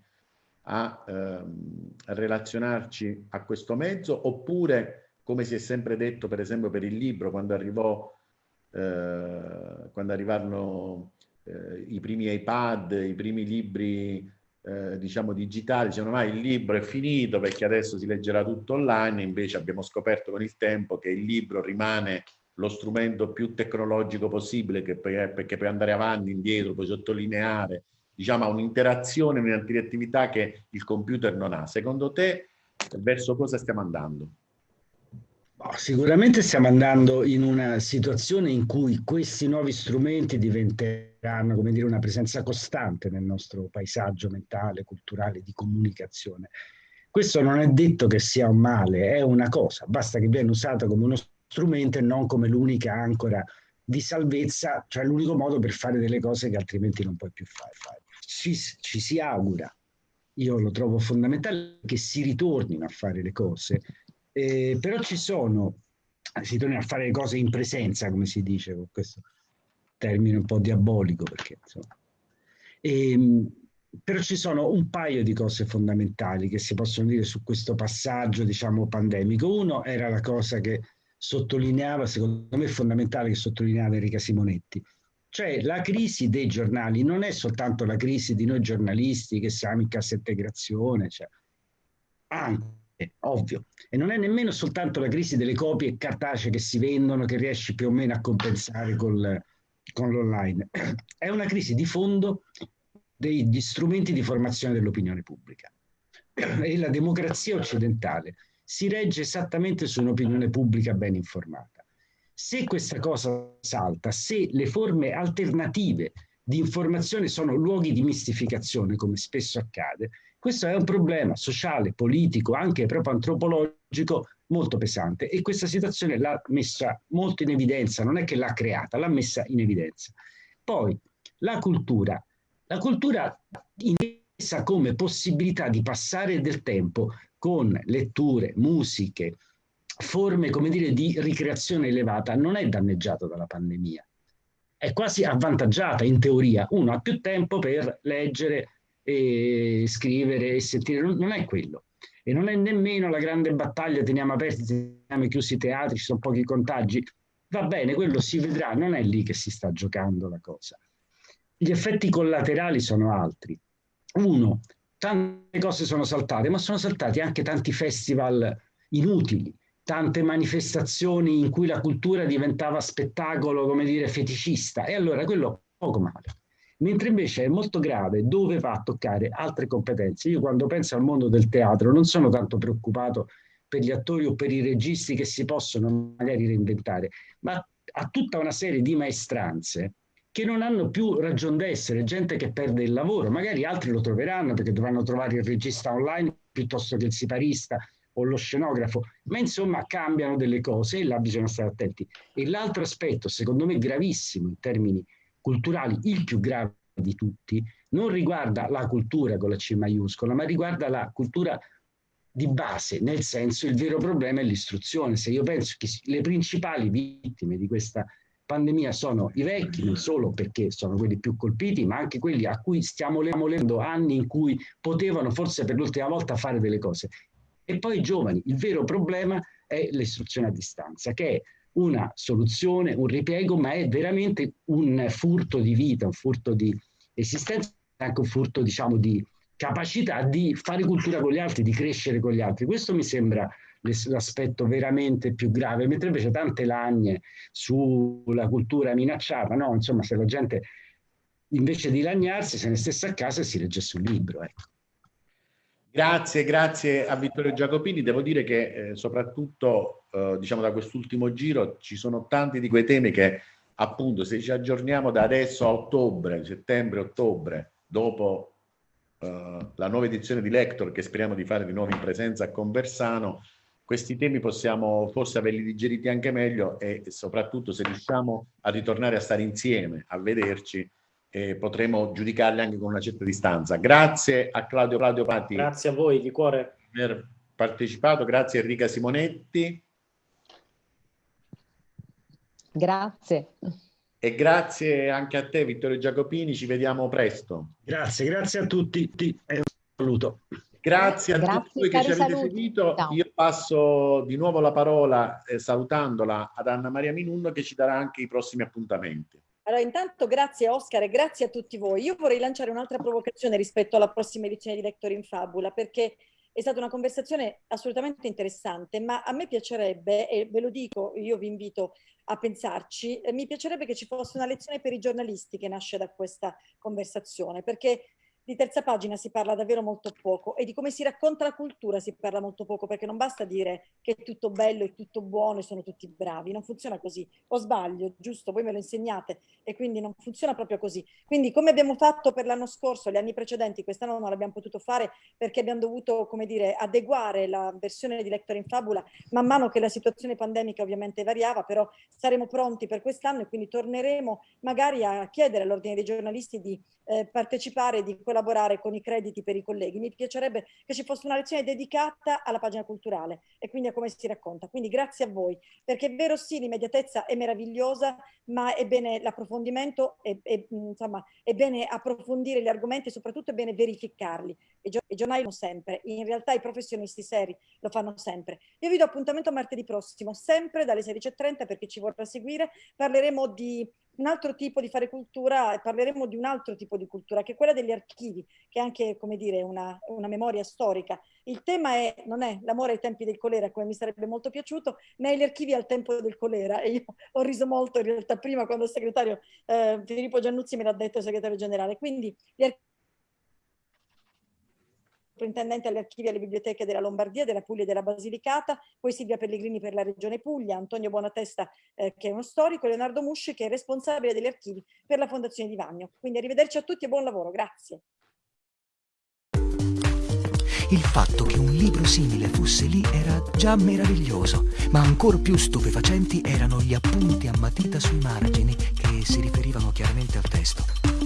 a, ehm, a relazionarci a questo mezzo? Oppure come si è sempre detto per esempio per il libro quando arrivò eh, quando arrivarono eh, i primi iPad, i primi libri eh, diciamo digitali, dicevano ma il libro è finito perché adesso si leggerà tutto online, invece abbiamo scoperto con il tempo che il libro rimane lo strumento più tecnologico possibile che per, perché puoi andare avanti, indietro, puoi sottolineare, diciamo ha un'interazione, un'interattività che il computer non ha. Secondo te verso cosa stiamo andando? Sicuramente stiamo andando in una situazione in cui questi nuovi strumenti diventeranno, come dire, una presenza costante nel nostro paesaggio mentale, culturale, di comunicazione. Questo non è detto che sia un male, è una cosa, basta che viene usata come uno strumento e non come l'unica ancora di salvezza, cioè l'unico modo per fare delle cose che altrimenti non puoi più fare. Ci, ci si augura, io lo trovo fondamentale, che si ritornino a fare le cose eh, però ci sono, si torna a fare le cose in presenza, come si dice, con questo termine un po' diabolico, perché insomma. E, ehm, però ci sono un paio di cose fondamentali che si possono dire su questo passaggio, diciamo, pandemico. Uno era la cosa che sottolineava, secondo me fondamentale che sottolineava Enrica Simonetti, cioè la crisi dei giornali non è soltanto la crisi di noi giornalisti che siamo in cassa integrazione, cioè, anche ovvio. E non è nemmeno soltanto la crisi delle copie cartacee che si vendono che riesci più o meno a compensare col, con l'online. <clears throat> È una crisi di fondo degli strumenti di formazione dell'opinione pubblica. <clears throat> E la democrazia occidentale si regge esattamente su un'opinione pubblica ben informata. Se questa cosa salta, se le forme alternative di informazione sono luoghi di mistificazione, come spesso accade, questo è un problema sociale, politico, anche proprio antropologico molto pesante e questa situazione l'ha messa molto in evidenza, non è che l'ha creata, l'ha messa in evidenza. Poi la cultura, la cultura intesa come possibilità di passare del tempo con letture, musiche, forme come dire di ricreazione elevata non è danneggiata dalla pandemia. È quasi avvantaggiata in teoria. Uno ha più tempo per leggere, e scrivere e sentire, non, è quello. E non è nemmeno la grande battaglia, teniamo aperti, teniamo chiusi i teatri, ci sono pochi contagi. Va bene, quello si vedrà, non è lì che si sta giocando la cosa. Gli effetti collaterali sono altri. Uno, tante cose sono saltate, ma sono saltati anche tanti festival inutili, tante manifestazioni in cui la cultura diventava spettacolo, come dire, feticista. E allora quello poco male mentre invece è molto grave dove va a toccare altre competenze. Io quando penso al mondo del teatro non sono tanto preoccupato per gli attori o per i registi che si possono magari reinventare, ma a tutta una serie di maestranze che non hanno più ragione d'essere, gente che perde il lavoro, magari altri lo troveranno perché dovranno trovare il regista online piuttosto che il siparista o lo scenografo, ma insomma cambiano delle cose e là bisogna stare attenti. E l'altro aspetto, secondo me gravissimo in termini culturali, il più grave di tutti, non riguarda la cultura con la C maiuscola, ma riguarda la cultura di base, nel senso il vero problema è l'istruzione. Se io penso che le principali vittime di questa pandemia sono i vecchi, non solo perché sono quelli più colpiti, ma anche quelli a cui stiamo lemolendo anni in cui potevano forse per l'ultima volta fare delle cose. E poi i giovani. Il vero problema è l'istruzione a distanza, che è una soluzione, un ripiego, ma è veramente un furto di vita, un furto di esistenza, anche un furto, diciamo, di capacità di fare cultura con gli altri, di crescere con gli altri. Questo mi sembra l'aspetto veramente più grave, mentre invece tante lagne sulla cultura minacciata, no? Insomma, se la gente invece di lagnarsi se ne stesse a casa e si leggesse un libro, ecco. Grazie, grazie a Vittorio Giacopini. Devo dire che eh, soprattutto eh, diciamo da quest'ultimo giro ci sono tanti di quei temi che appunto se ci aggiorniamo da adesso a ottobre, settembre, ottobre, dopo eh, la nuova edizione di Lector che speriamo di fare di nuovo in presenza a Conversano, questi temi possiamo forse averli digeriti anche meglio e soprattutto se riusciamo a ritornare a stare insieme, a vederci, eh, potremo giudicarli anche con una certa distanza. Grazie a Claudio Claudio Patti. Grazie a voi di cuore. Per aver partecipato, grazie a Enrica Simonetti. Grazie. E grazie anche a te Vittorio Giacopini, ci vediamo presto. Grazie, grazie a tutti e un saluto. Grazie a grazie, tutti voi che ci avete saluti. seguito. Ciao. Io passo di nuovo la parola eh, salutandola ad Anna Maria Minunno che ci darà anche i prossimi appuntamenti. Allora, intanto grazie Oscar e grazie a tutti voi. Io vorrei lanciare un'altra provocazione rispetto alla prossima edizione di Lector in Fabula, perché è stata una conversazione assolutamente interessante, ma a me piacerebbe, e ve lo dico, io vi invito a pensarci, mi piacerebbe che ci fosse una lezione per i giornalisti che nasce da questa conversazione, perché di terza pagina si parla davvero molto poco e di come si racconta la cultura si parla molto poco perché non basta dire che è tutto bello, è tutto buono e sono tutti bravi, non funziona così. O sbaglio, giusto, voi me lo insegnate e quindi non funziona proprio così. Quindi come abbiamo fatto per l'anno scorso, gli anni precedenti, quest'anno non l'abbiamo potuto fare perché abbiamo dovuto, come dire, adeguare la versione di Lector in Fabula man mano che la situazione pandemica ovviamente variava, però saremo pronti per quest'anno e quindi torneremo magari a chiedere all'ordine dei giornalisti di eh, partecipare, di collaborare con i crediti per i colleghi. Mi piacerebbe che ci fosse una lezione dedicata alla pagina culturale e quindi a come si racconta. Quindi grazie a voi, perché è vero sì, l'immediatezza è meravigliosa, ma è bene l'approfondimento, è, è, insomma, è bene approfondire gli argomenti e soprattutto è bene verificarli. I, giornali lo sempre, in realtà i professionisti seri lo fanno sempre. Io vi do appuntamento martedì prossimo, sempre dalle 16.30 perché ci vorrà seguire. Parleremo di un altro tipo di fare cultura parleremo di un altro tipo di cultura che è quella degli archivi, che è anche, come dire, una, una memoria storica. Il tema è, non è l'amore ai tempi del colera, come mi sarebbe molto piaciuto, ma gli archivi al tempo del colera. E io ho riso molto in realtà prima quando il segretario eh, Filippo Giannuzzi me l'ha detto, il segretario generale. Quindi gli archivi sovrintendente alle archivi e alle biblioteche della Lombardia, della Puglia e della Basilicata, poi Silvia Pellegrini per la Regione Puglia, Antonio Buonatesta eh, che è uno storico, Leonardo Musci che è responsabile degli archivi per la Fondazione di Vagno. Quindi arrivederci a tutti e buon lavoro, grazie. Il fatto che un libro simile fosse lì era già meraviglioso, ma ancor più stupefacenti erano gli appunti a matita sui margini che si riferivano chiaramente al testo.